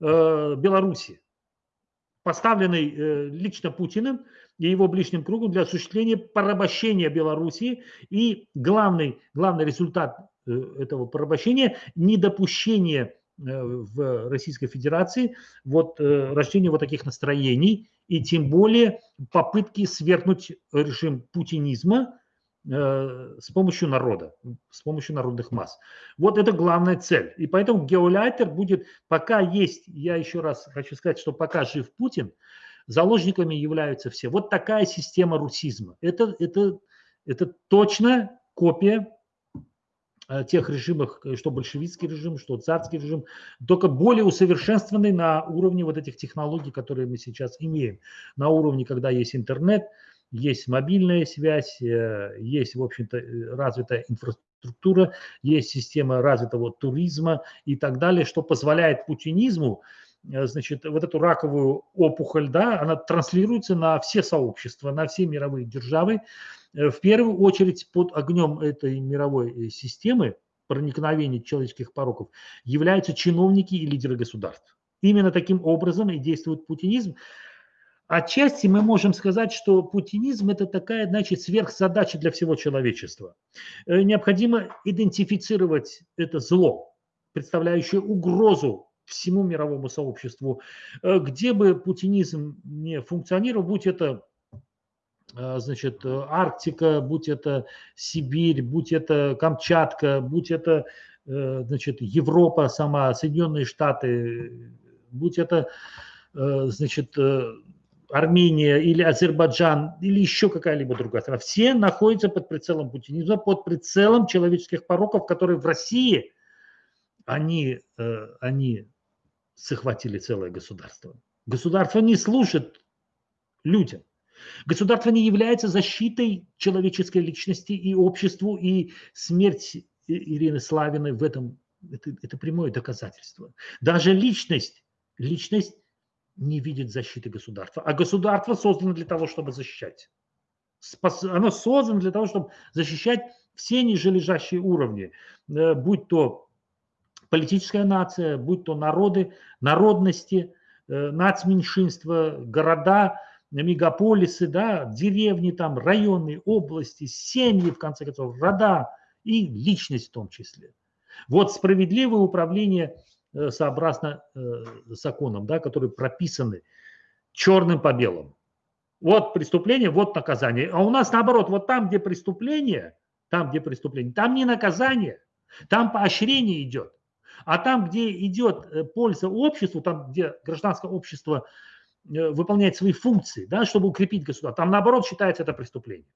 э, Беларуси, поставленный э, лично Путиным и его ближним кругом для осуществления порабощения Белоруссии. И главный, главный результат э, этого порабощения – недопущение э, в Российской Федерации вот э, рождения вот таких настроений и тем более попытки свергнуть режим путинизма э, с помощью народа, с помощью народных масс. Вот это главная цель. И поэтому геолайтер будет, пока есть, я еще раз хочу сказать, что пока жив Путин, заложниками являются все. Вот такая система русизма. Это, это, это точно копия Э, тех режимах, э, что большевистский режим, что царский режим, только более усовершенствованный на уровне вот этих технологий, которые мы сейчас имеем. На уровне, когда есть интернет, есть мобильная связь, э, есть, в общем-то, развитая инфраструктура, есть система развитого туризма и так далее, что позволяет путинизму значит, вот эту раковую опухоль, да, она транслируется на все сообщества, на все мировые державы, Э, в первую очередь под огнем этой мировой э, системы проникновения человеческих пороков являются чиновники и лидеры государств. Именно таким образом и действует путинизм. Отчасти мы можем сказать, что путинизм – это такая, значит, сверхзадача для всего человечества. Э, необходимо идентифицировать это зло, представляющее угрозу всему мировому сообществу. Где бы путинизм не функционировал, будь это а, значит, э, Арктика, будь это Сибирь, будь это Камчатка, будь это, э, значит, Европа сама, Соединенные Штаты, будь это, э, значит, Армения или Азербайджан или еще какая-либо другая страна, все находятся под прицелом путинизма, под прицелом человеческих пороков, которые в России, они, они захватили целое государство. Государство не служит людям. Государство не является защитой человеческой личности и обществу, и смерть Ирины Славиной в этом это, это прямое доказательство. Даже личность, личность не видит защиты государства, а государство создано для того, чтобы защищать. Спас, оно создано для того, чтобы защищать все нижележащие уровни, э, будь то политическая нация, будь то народы, народности, э, нацменьшинства, города, мегаполисы, да, деревни там, районы, области, семьи, в конце концов, рода и личность в том числе. Вот справедливое управление э, сообразно э, законам, да, которые прописаны черным по белому. Вот преступление, вот наказание. А у нас наоборот, вот там, где преступление, там, где преступление, там не наказание, там поощрение идет. А там, где идет э, польза обществу, там, где гражданское общество Э, выполнять свои функции, да, чтобы укрепить государство. Там наоборот считается это преступление.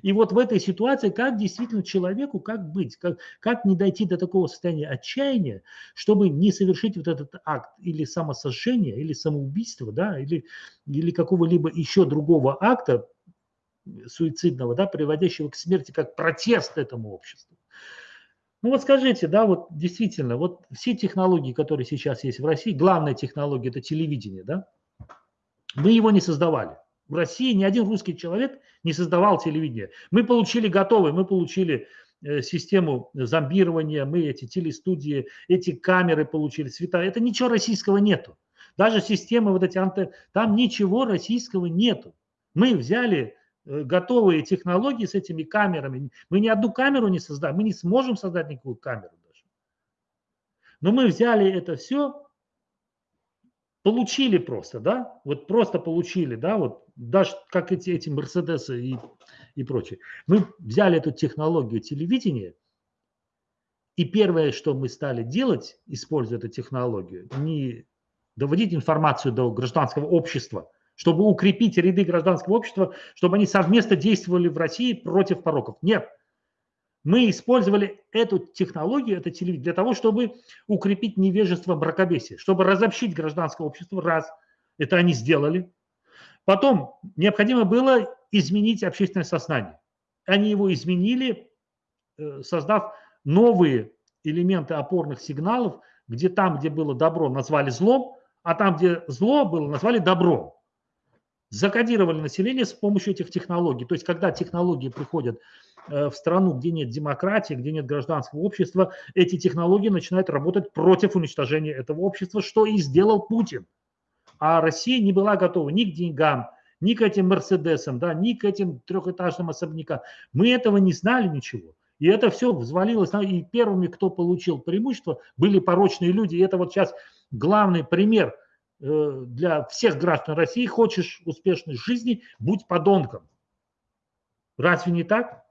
И вот в этой ситуации, как действительно человеку, как быть, как, как не дойти до такого состояния отчаяния, чтобы не совершить вот этот акт или самосожжения, или самоубийства, да, или, или какого-либо еще другого акта суицидного, да, приводящего к смерти, как протест этому обществу. Ну вот скажите, да, вот действительно, вот все технологии, которые сейчас есть в России, главная технология – это телевидение, да, мы его не создавали. В России ни один русский человек не создавал телевидение. Мы получили готовый, мы получили э, систему зомбирования, мы эти телестудии, эти камеры получили, цвета. Это ничего российского нету. Даже системы вот эти анты, там ничего российского нету. Мы взяли готовые технологии с этими камерами. Мы ни одну камеру не создаем, мы не сможем создать никакую камеру даже. Но мы взяли это все, получили просто, да, вот просто получили, да, вот даже как эти, эти Мерседесы и, и прочее. Мы взяли эту технологию телевидения, и первое, что мы стали делать, используя эту технологию, не доводить информацию до гражданского общества, чтобы укрепить ряды гражданского общества, чтобы они совместно действовали в России против пороков. Нет. Мы использовали эту технологию, это телевидение, для того, чтобы укрепить невежество мракобесия, чтобы разобщить гражданское общество, раз. Это они сделали. Потом необходимо было изменить общественное сознание. Они его изменили, э, создав новые элементы опорных сигналов, где там, где было добро, назвали злом, а там, где зло было, назвали добром. Закодировали население с помощью этих технологий. То есть, когда технологии приходят э, в страну, где нет демократии, где нет гражданского общества, эти технологии начинают работать против уничтожения этого общества, что и сделал Путин. А Россия не была готова ни к деньгам, ни к этим Мерседесам, да, ни к этим трехэтажным особнякам. Мы этого не знали ничего. И это все взвалилось. И первыми, кто получил преимущество, были порочные люди. И это вот сейчас главный пример для всех граждан России. Хочешь успешной жизни, будь подонком. Разве не так?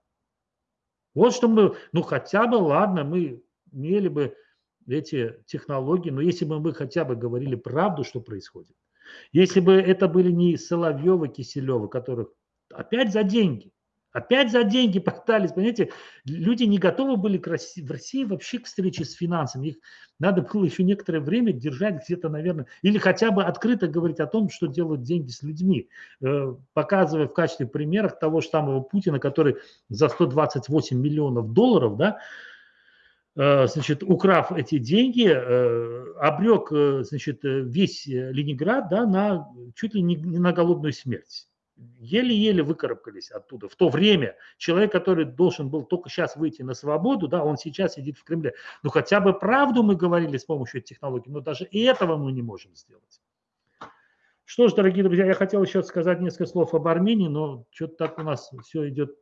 Вот что мы, ну хотя бы, ладно, мы имели бы эти технологии, но если бы мы хотя бы говорили правду, что происходит, если бы это были не Соловьевы, Киселевы, которых опять за деньги, Опять за деньги пытались, понимаете, люди не готовы были к России, в России вообще к встрече с финансами. Их надо было еще некоторое время держать где-то, наверное, или хотя бы открыто говорить о том, что делают деньги с людьми, э, показывая в качестве примера того же самого Путина, который за 128 миллионов долларов, да, э, значит, украв эти деньги, э, обрек, значит, весь Ленинград, да, на чуть ли не на голодную смерть еле-еле выкарабкались оттуда. В то время человек, который должен был только сейчас выйти на свободу, да, он сейчас сидит в Кремле. Ну хотя бы правду мы говорили с помощью технологий, но даже и этого мы не можем сделать. Что ж, дорогие друзья, я хотел еще сказать несколько слов об Армении, но что-то так у нас все идет.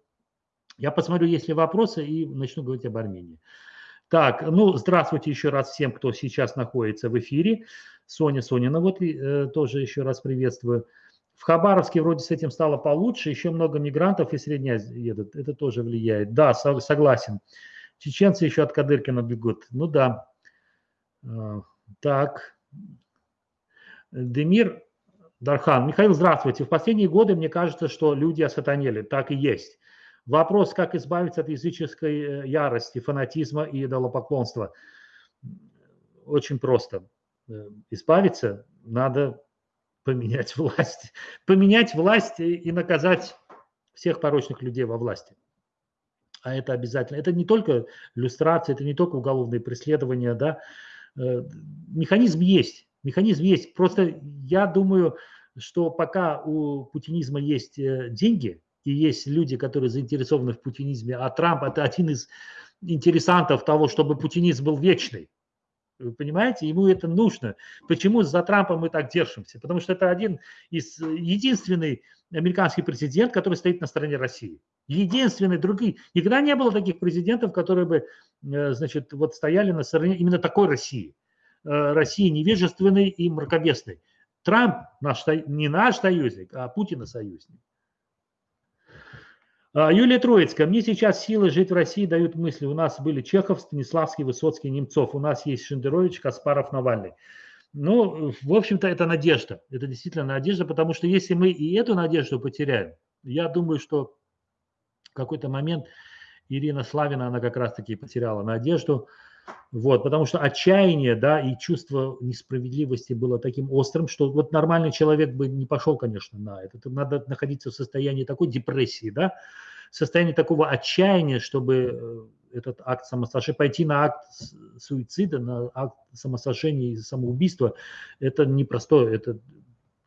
Я посмотрю, есть ли вопросы, и начну говорить об Армении. Так, ну, здравствуйте еще раз всем, кто сейчас находится в эфире. Соня Сонина, вот э, тоже еще раз приветствую. В Хабаровске вроде с этим стало получше, еще много мигрантов из Средней едут, это тоже влияет. Да, согласен. Чеченцы еще от Кадыркина бегут. Ну да. А, так. Демир Дархан. Михаил, здравствуйте. В последние годы мне кажется, что люди осатанели. Так и есть. Вопрос, как избавиться от языческой э, ярости, фанатизма и идолопоклонства. Очень просто. Э, избавиться надо поменять власть. Поменять власть и наказать всех порочных людей во власти. А это обязательно. Это не только иллюстрация, это не только уголовные преследования, да. Э, механизм есть. Механизм есть. Просто я думаю, что пока у путинизма есть э, деньги, и есть люди, которые заинтересованы в путинизме, а Трамп это один из интересантов того, чтобы путинизм был вечный. Вы понимаете, ему это нужно. Почему за Трампа мы так держимся? Потому что это один из единственный американский президент, который стоит на стороне России. Единственный, другие. Никогда не было таких президентов, которые бы, э, значит, вот стояли на стороне именно такой России. Э, России невежественной и мракобесной. Трамп наш, не наш союзник, а Путина союзник. А, Юлия Троицкая. Мне сейчас силы жить в России дают мысли. У нас были Чехов, Станиславский, Высоцкий, Немцов. У нас есть Шендерович, Каспаров, Навальный. Ну, в общем-то, это надежда. Это действительно надежда, потому что если мы и эту надежду потеряем, я думаю, что в какой-то момент Ирина Славина, она как раз-таки потеряла надежду. Вот, потому что отчаяние, да, и чувство несправедливости было таким острым, что вот нормальный человек бы не пошел, конечно, на это. Тут надо находиться в состоянии такой депрессии, да, состоянии такого отчаяния, чтобы э, этот акт самосожжения, пойти на акт суицида, на акт самосожжения и самоубийства, это непростое, это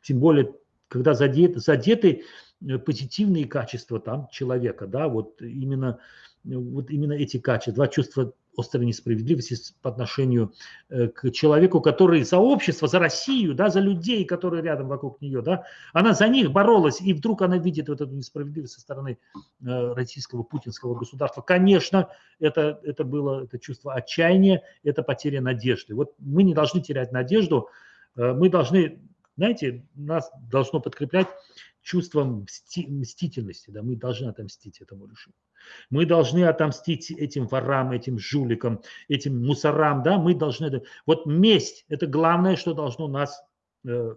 тем более, когда задеты, задеты э, позитивные качества там человека, да, вот именно, вот именно эти качества, два чувства острой несправедливости по отношению э, к человеку, который за общество, за Россию, да, за людей, которые рядом вокруг нее, да, она за них боролась, и вдруг она видит вот эту несправедливость со стороны э, российского путинского государства. Конечно, это, это было это чувство отчаяния, это потеря надежды. Вот мы не должны терять надежду, э, мы должны, знаете, нас должно подкреплять чувством мсти, мстительности, да, мы должны отомстить этому режиму. Мы должны отомстить этим ворам, этим жуликам, этим мусорам, да, мы должны... Вот месть – это главное, что должно нас э,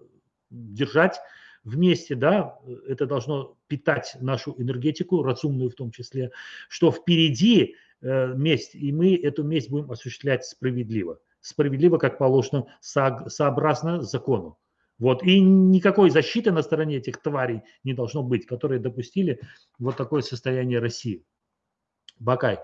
держать вместе, да, это должно питать нашу энергетику, разумную в том числе, что впереди э, месть, и мы эту месть будем осуществлять справедливо. Справедливо, как положено, со, сообразно закону. Вот. И никакой защиты на стороне этих тварей не должно быть, которые допустили вот такое состояние России. Бакай.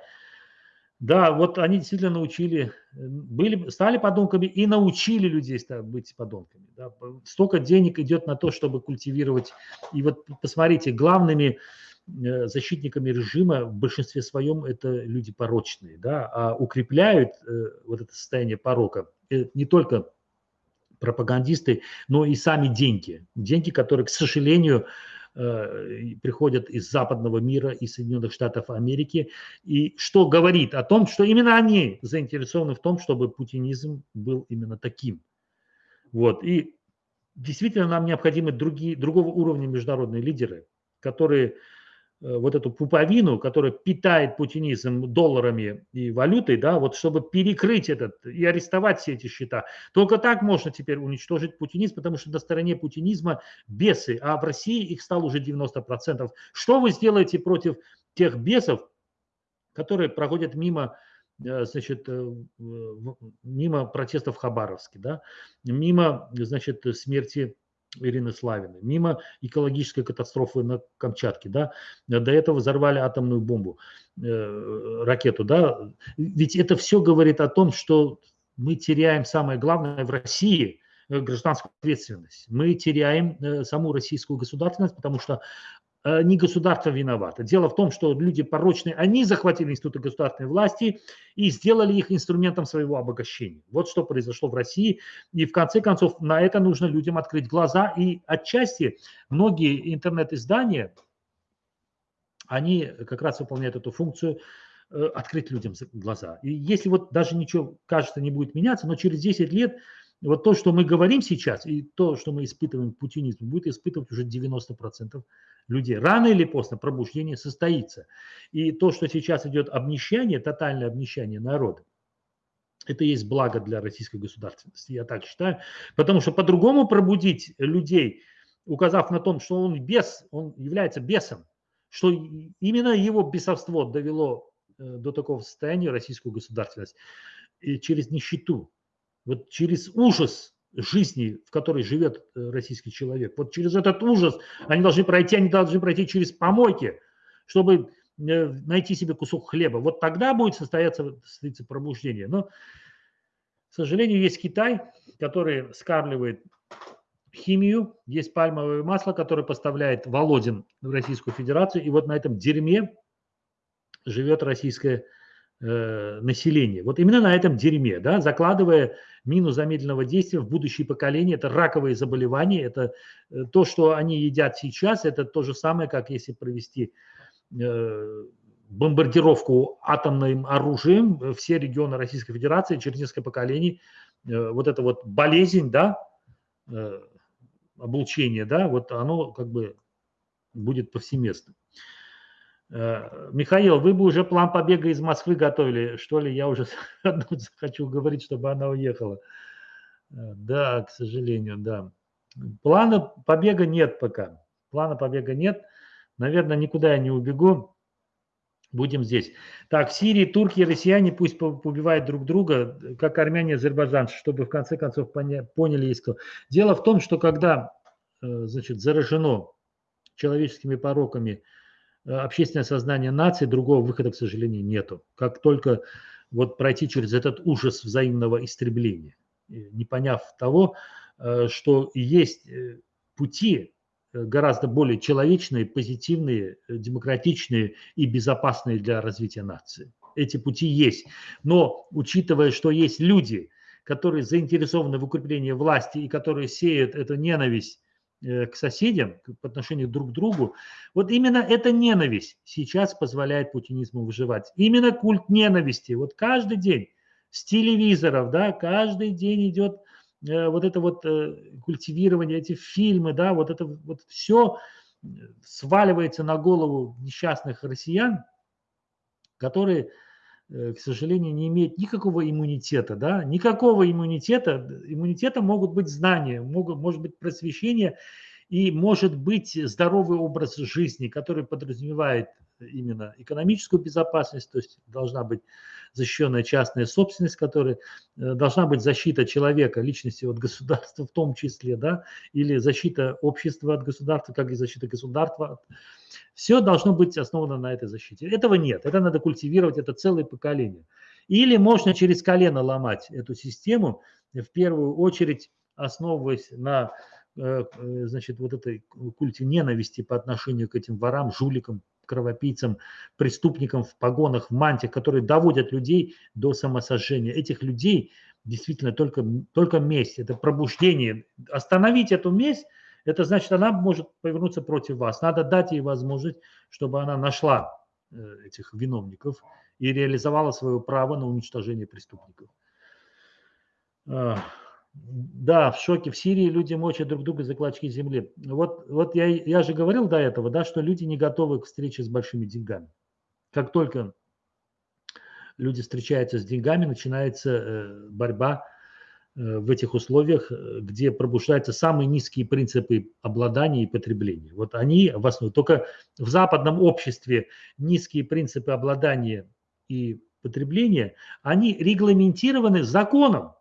Да, вот они действительно научили, были, стали подонками и научили людей быть подонками. Да. Столько денег идет на то, чтобы культивировать. И вот посмотрите, главными э, защитниками режима в большинстве своем это люди порочные, да, а укрепляют э, вот это состояние порока э, не только пропагандисты, но и сами деньги. Деньги, которые, к сожалению, э, приходят из западного мира, из Соединенных Штатов Америки, и что говорит о том, что именно они заинтересованы в том, чтобы путинизм был именно таким. Вот. И действительно нам необходимы другие, другого уровня международные лидеры, которые вот эту пуповину, которая питает путинизм долларами и валютой, да, вот чтобы перекрыть этот и арестовать все эти счета. Только так можно теперь уничтожить путинизм, потому что на стороне путинизма бесы, а в России их стало уже 90%. Что вы сделаете против тех бесов, которые проходят мимо э, значит, э, мимо протестов в Хабаровске, да, мимо, значит, смерти Ирины Славиной, мимо экологической катастрофы на Камчатке, да, до этого взорвали атомную бомбу, э, ракету, да, ведь это все говорит о том, что мы теряем самое главное в России э, гражданскую ответственность. Мы теряем э, саму российскую государственность, потому что не государство виновато. Дело в том, что люди порочные, они захватили институты государственной власти и сделали их инструментом своего обогащения. Вот что произошло в России. И в конце концов на это нужно людям открыть глаза. И отчасти многие интернет-издания, они как раз выполняют эту функцию э, открыть людям глаза. И если вот даже ничего, кажется, не будет меняться, но через 10 лет вот то, что мы говорим сейчас, и то, что мы испытываем путинизм, будет испытывать уже 90% людей. Рано или поздно пробуждение состоится. И то, что сейчас идет обнищание, тотальное обнищание народа, это есть благо для российской государственности, я так считаю. Потому что по-другому пробудить людей, указав на том, что он бес, он является бесом, что именно его бесовство довело э, до такого состояния российскую государственность и через нищету, вот через ужас жизни, в которой живет э, российский человек. Вот через этот ужас они должны пройти, они должны пройти через помойки, чтобы э, найти себе кусок хлеба. Вот тогда будет состояться, состояться пробуждение. Но, к сожалению, есть Китай, который скармливает химию, есть пальмовое масло, которое поставляет Володин в Российскую Федерацию, и вот на этом дерьме живет российская Э, населения. Вот именно на этом дерьме, да, закладывая мину замедленного действия в будущее поколение, это раковые заболевания, это э, то, что они едят сейчас, это то же самое, как если провести э, бомбардировку атомным оружием все регионы Российской Федерации через несколько поколений, вот эта вот болезнь, да, облучение, да, вот оно как бы будет повсеместным. Э, Михаил, вы бы уже план побега из Москвы готовили, что ли? Я уже хочу говорить, чтобы она уехала. Э, да, к сожалению, да. Плана побега нет пока. Плана побега нет. Наверное, никуда я не убегу. Будем здесь. Так, Сирии, турки и россияне пусть побивают друг друга, как армяне и азербайджанцы, чтобы в конце концов поняли кто. Дело в том, что когда э, значит, заражено человеческими пороками – общественное сознание нации, другого выхода, к сожалению, нету. Как только вот пройти через этот ужас взаимного истребления, не поняв того, э, что есть э, пути гораздо более человечные, позитивные, демократичные и безопасные для развития нации. эти пути есть. Но учитывая, что есть люди, которые заинтересованы в укреплении власти и которые сеют эту ненависть э, к соседям по отношению друг к другу, вот именно эта ненависть сейчас позволяет путинизму выживать. Именно культ ненависти. Вот каждый день с телевизоров, да, каждый день идет э, вот это вот э, культивирование, эти фильмы, да, вот это вот все сваливается на голову несчастных россиян, которые Э, к сожалению, не имеет никакого иммунитета, да, никакого иммунитета. Иммунитетом могут быть знания, могут, может быть просвещение и может быть здоровый образ жизни, который подразумевает именно экономическую безопасность, то есть должна быть защищенная частная собственность, которая э, должна быть защита человека, личности от государства в том числе, да, или защита общества от государства, как и защита государства все должно быть основано на этой защите. Этого нет. Это надо культивировать, это целое поколение. Или можно через колено ломать эту систему, в первую очередь основываясь на э, э, значит, вот этой культе ненависти по отношению к этим ворам, жуликам, кровопийцам, преступникам в погонах, в мантиях, которые доводят людей до самосожжения. Этих людей действительно только, только месть, это пробуждение. Остановить эту месть – это значит, она может повернуться против вас. Надо дать ей возможность, чтобы она нашла э, этих виновников и реализовала свое право на уничтожение преступников. Да, в шоке. В Сирии люди мочат друг друга за клочки земли. Вот, вот я, я же говорил до этого, да, что люди не готовы к встрече с большими деньгами. Как только люди встречаются с деньгами, начинается э, борьба Э, в этих условиях, э, где пробуждаются самые низкие принципы обладания и потребления. Вот они в основе. Только в западном обществе низкие принципы обладания и потребления, они регламентированы законом,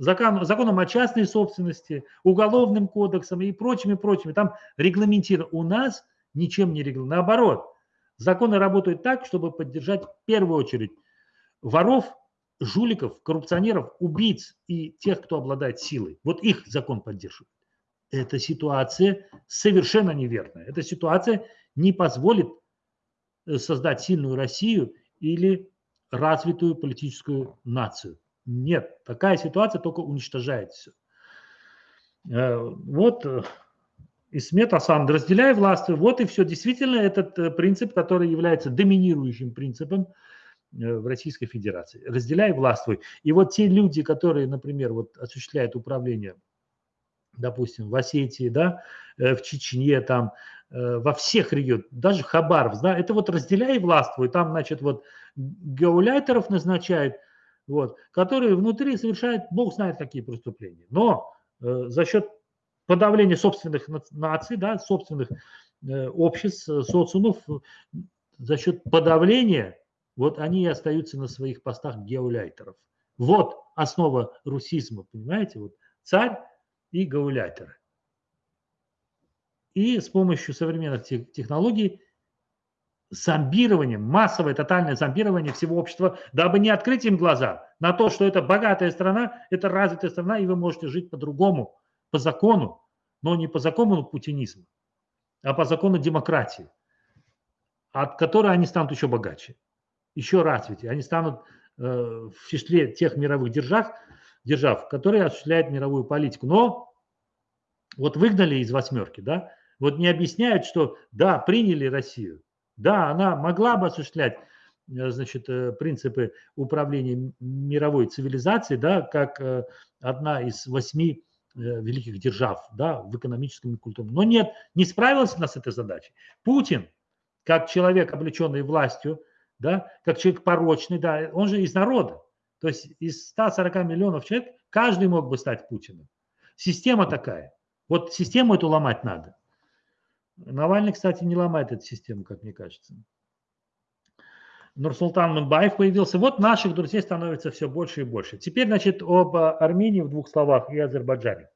закон, законом о частной собственности, уголовным кодексом и прочими, прочими. Там регламентировано. У нас ничем не регламентировано. Наоборот, законы работают так, чтобы поддержать в первую очередь воров жуликов, коррупционеров, убийц и тех, кто обладает силой. Вот их закон поддерживает. Эта ситуация совершенно неверная. Эта ситуация не позволит э, создать сильную Россию или развитую политическую нацию. Нет, такая ситуация только уничтожает все. Э, вот э, Исмет Асан, разделяя власть, вот и все. Действительно, этот принцип, который является доминирующим принципом Э, в Российской Федерации. Разделяй, властвуй. И вот те люди, которые, например, вот осуществляют управление, допустим, в Осетии, да, э, в Чечне, там, э, во всех регионах, даже Хабаровск, да, это вот разделяй, властвуй. Там, значит, вот геоляйтеров назначают, вот, которые внутри совершают, бог знает какие преступления. Но э, за счет подавления собственных наций, да, собственных э, обществ, социумов, за счет подавления вот они и остаются на своих постах геоляйтеров. Вот основа русизма, понимаете? Вот царь и гауляйтеры. И с помощью современных технологий зомбирование, массовое тотальное зомбирование всего общества, дабы не открыть им глаза на то, что это богатая страна, это развитая страна, и вы можете жить по-другому, по закону, но не по закону путинизма, а по закону демократии, от которой они станут еще богаче еще развитие. Они станут э, в числе тех мировых держав, держав, которые осуществляют мировую политику. Но вот выгнали из восьмерки, да, вот не объясняют, что да, приняли Россию, да, она могла бы осуществлять э, значит, э, принципы управления мировой цивилизацией, да, как одна из восьми великих держав, да, в экономическом и культурном. Но нет, не справилась она с этой задачей. Путин, как человек, облеченный властью, да, как человек порочный, да, он же из народа. То есть из 140 миллионов человек каждый мог бы стать Путиным. Система такая. Вот систему эту ломать надо. Навальный, кстати, не ломает эту систему, как мне кажется. Нурсултан Мунбаев появился. Вот наших друзей становится все больше и больше. Теперь, значит, об Армении в двух словах и Азербайджане.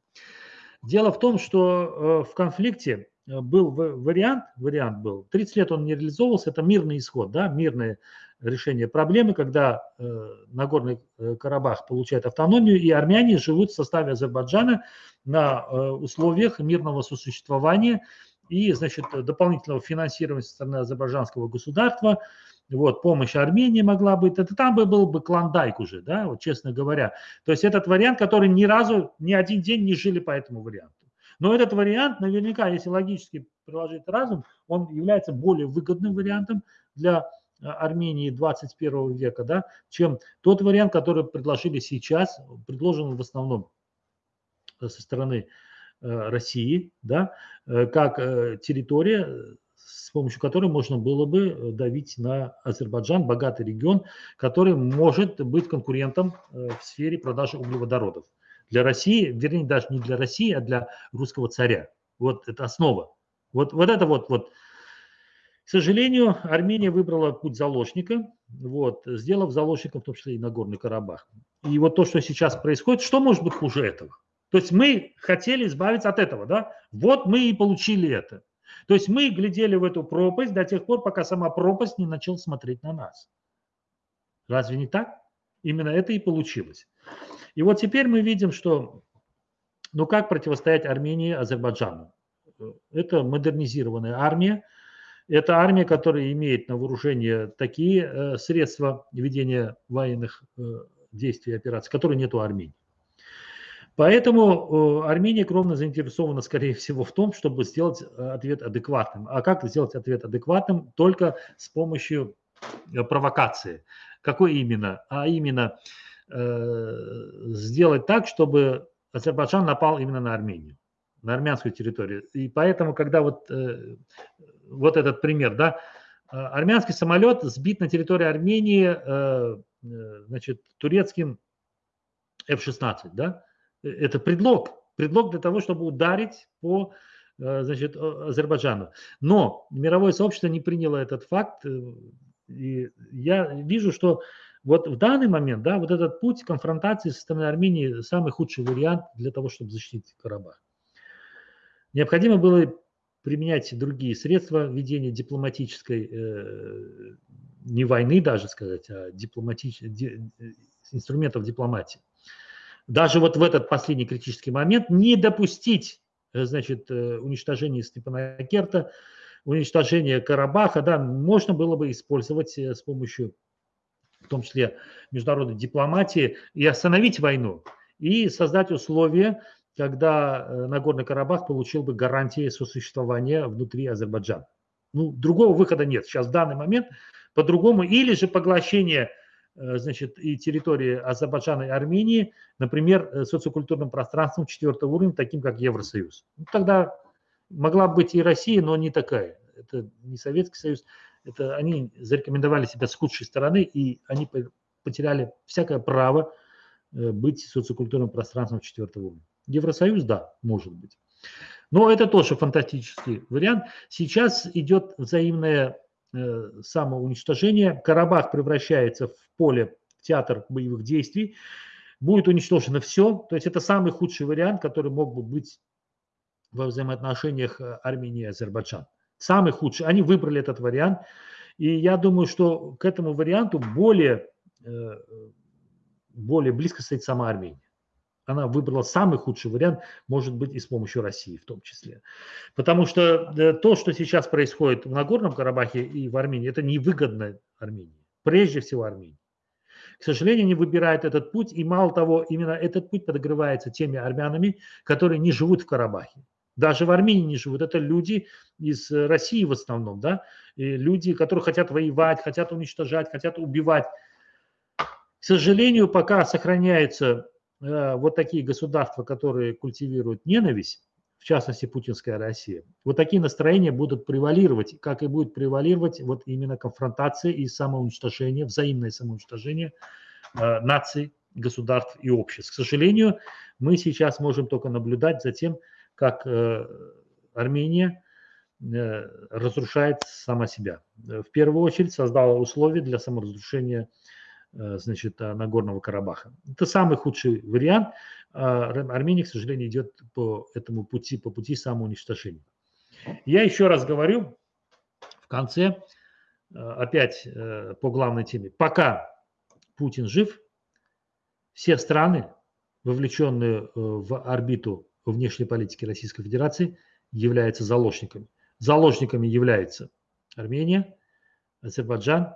Дело в том, что э, в конфликте Э, был вариант, вариант был, 30 лет он не реализовывался, это мирный исход, да, мирное решение проблемы, когда э, Нагорный Карабах получает автономию, и армяне живут в составе Азербайджана на условиях мирного сосуществования и, значит, дополнительного финансирования со стороны азербайджанского государства, вот, помощь Армении могла быть, это там бы был бы клондайк уже, да, вот честно говоря. То есть этот вариант, который ни разу, ни один день не жили по этому варианту. Но этот вариант, наверняка, если логически приложить разум, он является более выгодным вариантом для э, Армении 21 века, да, чем тот вариант, который предложили сейчас, предложен в основном со стороны э, России, да, э, как территория, с помощью которой можно было бы давить на Азербайджан, богатый регион, который может быть конкурентом в сфере продажи углеводородов для России, вернее, даже не для России, а для русского царя. Вот это основа. Вот, вот это вот, вот. К сожалению, Армения выбрала путь заложника, вот, сделав заложником в том числе и Нагорный Карабах. И вот то, что сейчас происходит, что может быть хуже этого? То есть мы хотели избавиться от этого, да? Вот мы и получили это. То есть мы глядели в эту пропасть до тех пор, пока сама пропасть не начала смотреть на нас. Разве не так? Именно это и получилось. И вот теперь мы видим, что ну как противостоять Армении и Азербайджану? Это модернизированная армия, это армия, которая имеет на вооружении такие э, средства ведения военных э, действий и операций, которые нет у Армении. Поэтому э, Армения кровно заинтересована, скорее всего, в том, чтобы сделать ответ адекватным. А как сделать ответ адекватным? Только с помощью провокации. Какой именно? А именно Э, сделать так, чтобы Азербайджан напал именно на Армению, на армянскую территорию. И поэтому, когда вот, э, вот этот пример, да, э, армянский самолет сбит на территории Армении, значит, турецким F-16, да, это предлог, предлог для того, чтобы ударить по значит, Азербайджану. Но мировое сообщество не приняло этот факт, и я вижу, что вот в данный момент, да, вот этот путь конфронтации со стороны Армении самый худший вариант для того, чтобы защитить Карабах. Необходимо было применять другие средства ведения дипломатической, э, не войны даже сказать, а дипломатич... ди... инструментов дипломатии. Даже вот в этот последний критический момент не допустить э, значит, э, уничтожения Степанакерта, уничтожения Карабаха, да, можно было бы использовать э, с помощью в том числе международной дипломатии, и остановить войну, и создать условия, когда Нагорный Карабах получил бы гарантии сосуществования внутри Азербайджана. Ну, другого выхода нет. Сейчас в данный момент по-другому. Или же поглощение значит, и территории Азербайджана и Армении, например, э, социокультурным пространством четвертого уровня, таким как Евросоюз. Ну, тогда могла быть и Россия, но не такая. Это не Советский Союз, это они зарекомендовали себя с худшей стороны, и они потеряли всякое право э, быть социокультурным пространством четвертого уровня. Евросоюз, да, может быть. Но это тоже фантастический вариант. Сейчас идет взаимное э, самоуничтожение. Карабах превращается в поле, в театр боевых действий. Будет уничтожено все. То есть это самый худший вариант, который мог бы быть во взаимоотношениях э, Армении и Азербайджана самый худший. Они выбрали этот вариант. И я думаю, что к этому варианту более, э, более близко стоит сама Армения. Она выбрала самый худший вариант, может быть, и с помощью России в том числе. Потому что э, то, что сейчас происходит в Нагорном Карабахе и в Армении, это невыгодно Армении. Прежде всего Армении. К сожалению, они выбирают этот путь, и мало того, именно этот путь подогревается теми армянами, которые не живут в Карабахе даже в Армении не живут. Это люди из России в основном, да, и люди, которые хотят воевать, хотят уничтожать, хотят убивать. К сожалению, пока сохраняются э, вот такие государства, которые культивируют ненависть, в частности, путинская Россия, вот такие настроения будут превалировать, как и будет превалировать вот именно конфронтация и самоуничтожение, взаимное самоуничтожение э, наций, государств и обществ. К сожалению, мы сейчас можем только наблюдать за тем, как э, Армения э, разрушает сама себя. В первую очередь создала условия для саморазрушения э, значит, Нагорного Карабаха. Это самый худший вариант. А Армения, к сожалению, идет по этому пути, по пути самоуничтожения. Я еще раз говорю в конце, опять по главной теме. Пока Путин жив, все страны, вовлеченные в орбиту внешней политики Российской Федерации являются заложниками. Заложниками являются Армения, Азербайджан,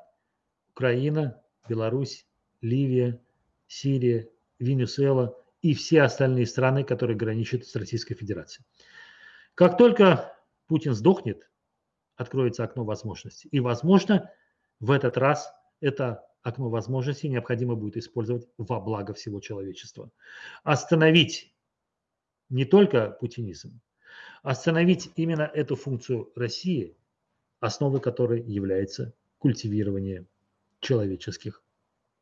Украина, Беларусь, Ливия, Сирия, Венесуэла и все остальные страны, которые граничат с Российской Федерацией. Как только Путин сдохнет, откроется окно возможностей. И, возможно, в этот раз это окно возможностей необходимо будет использовать во благо всего человечества. Остановить не только путинизм, остановить именно эту функцию России, основой которой является культивирование человеческих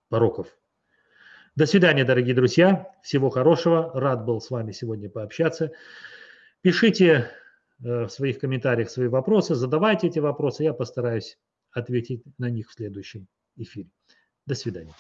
пороков. До свидания, дорогие друзья. Всего хорошего. Рад был с вами сегодня пообщаться. Пишите э, в своих комментариях свои вопросы, задавайте эти вопросы. Я постараюсь ответить на них в следующем эфире. До свидания.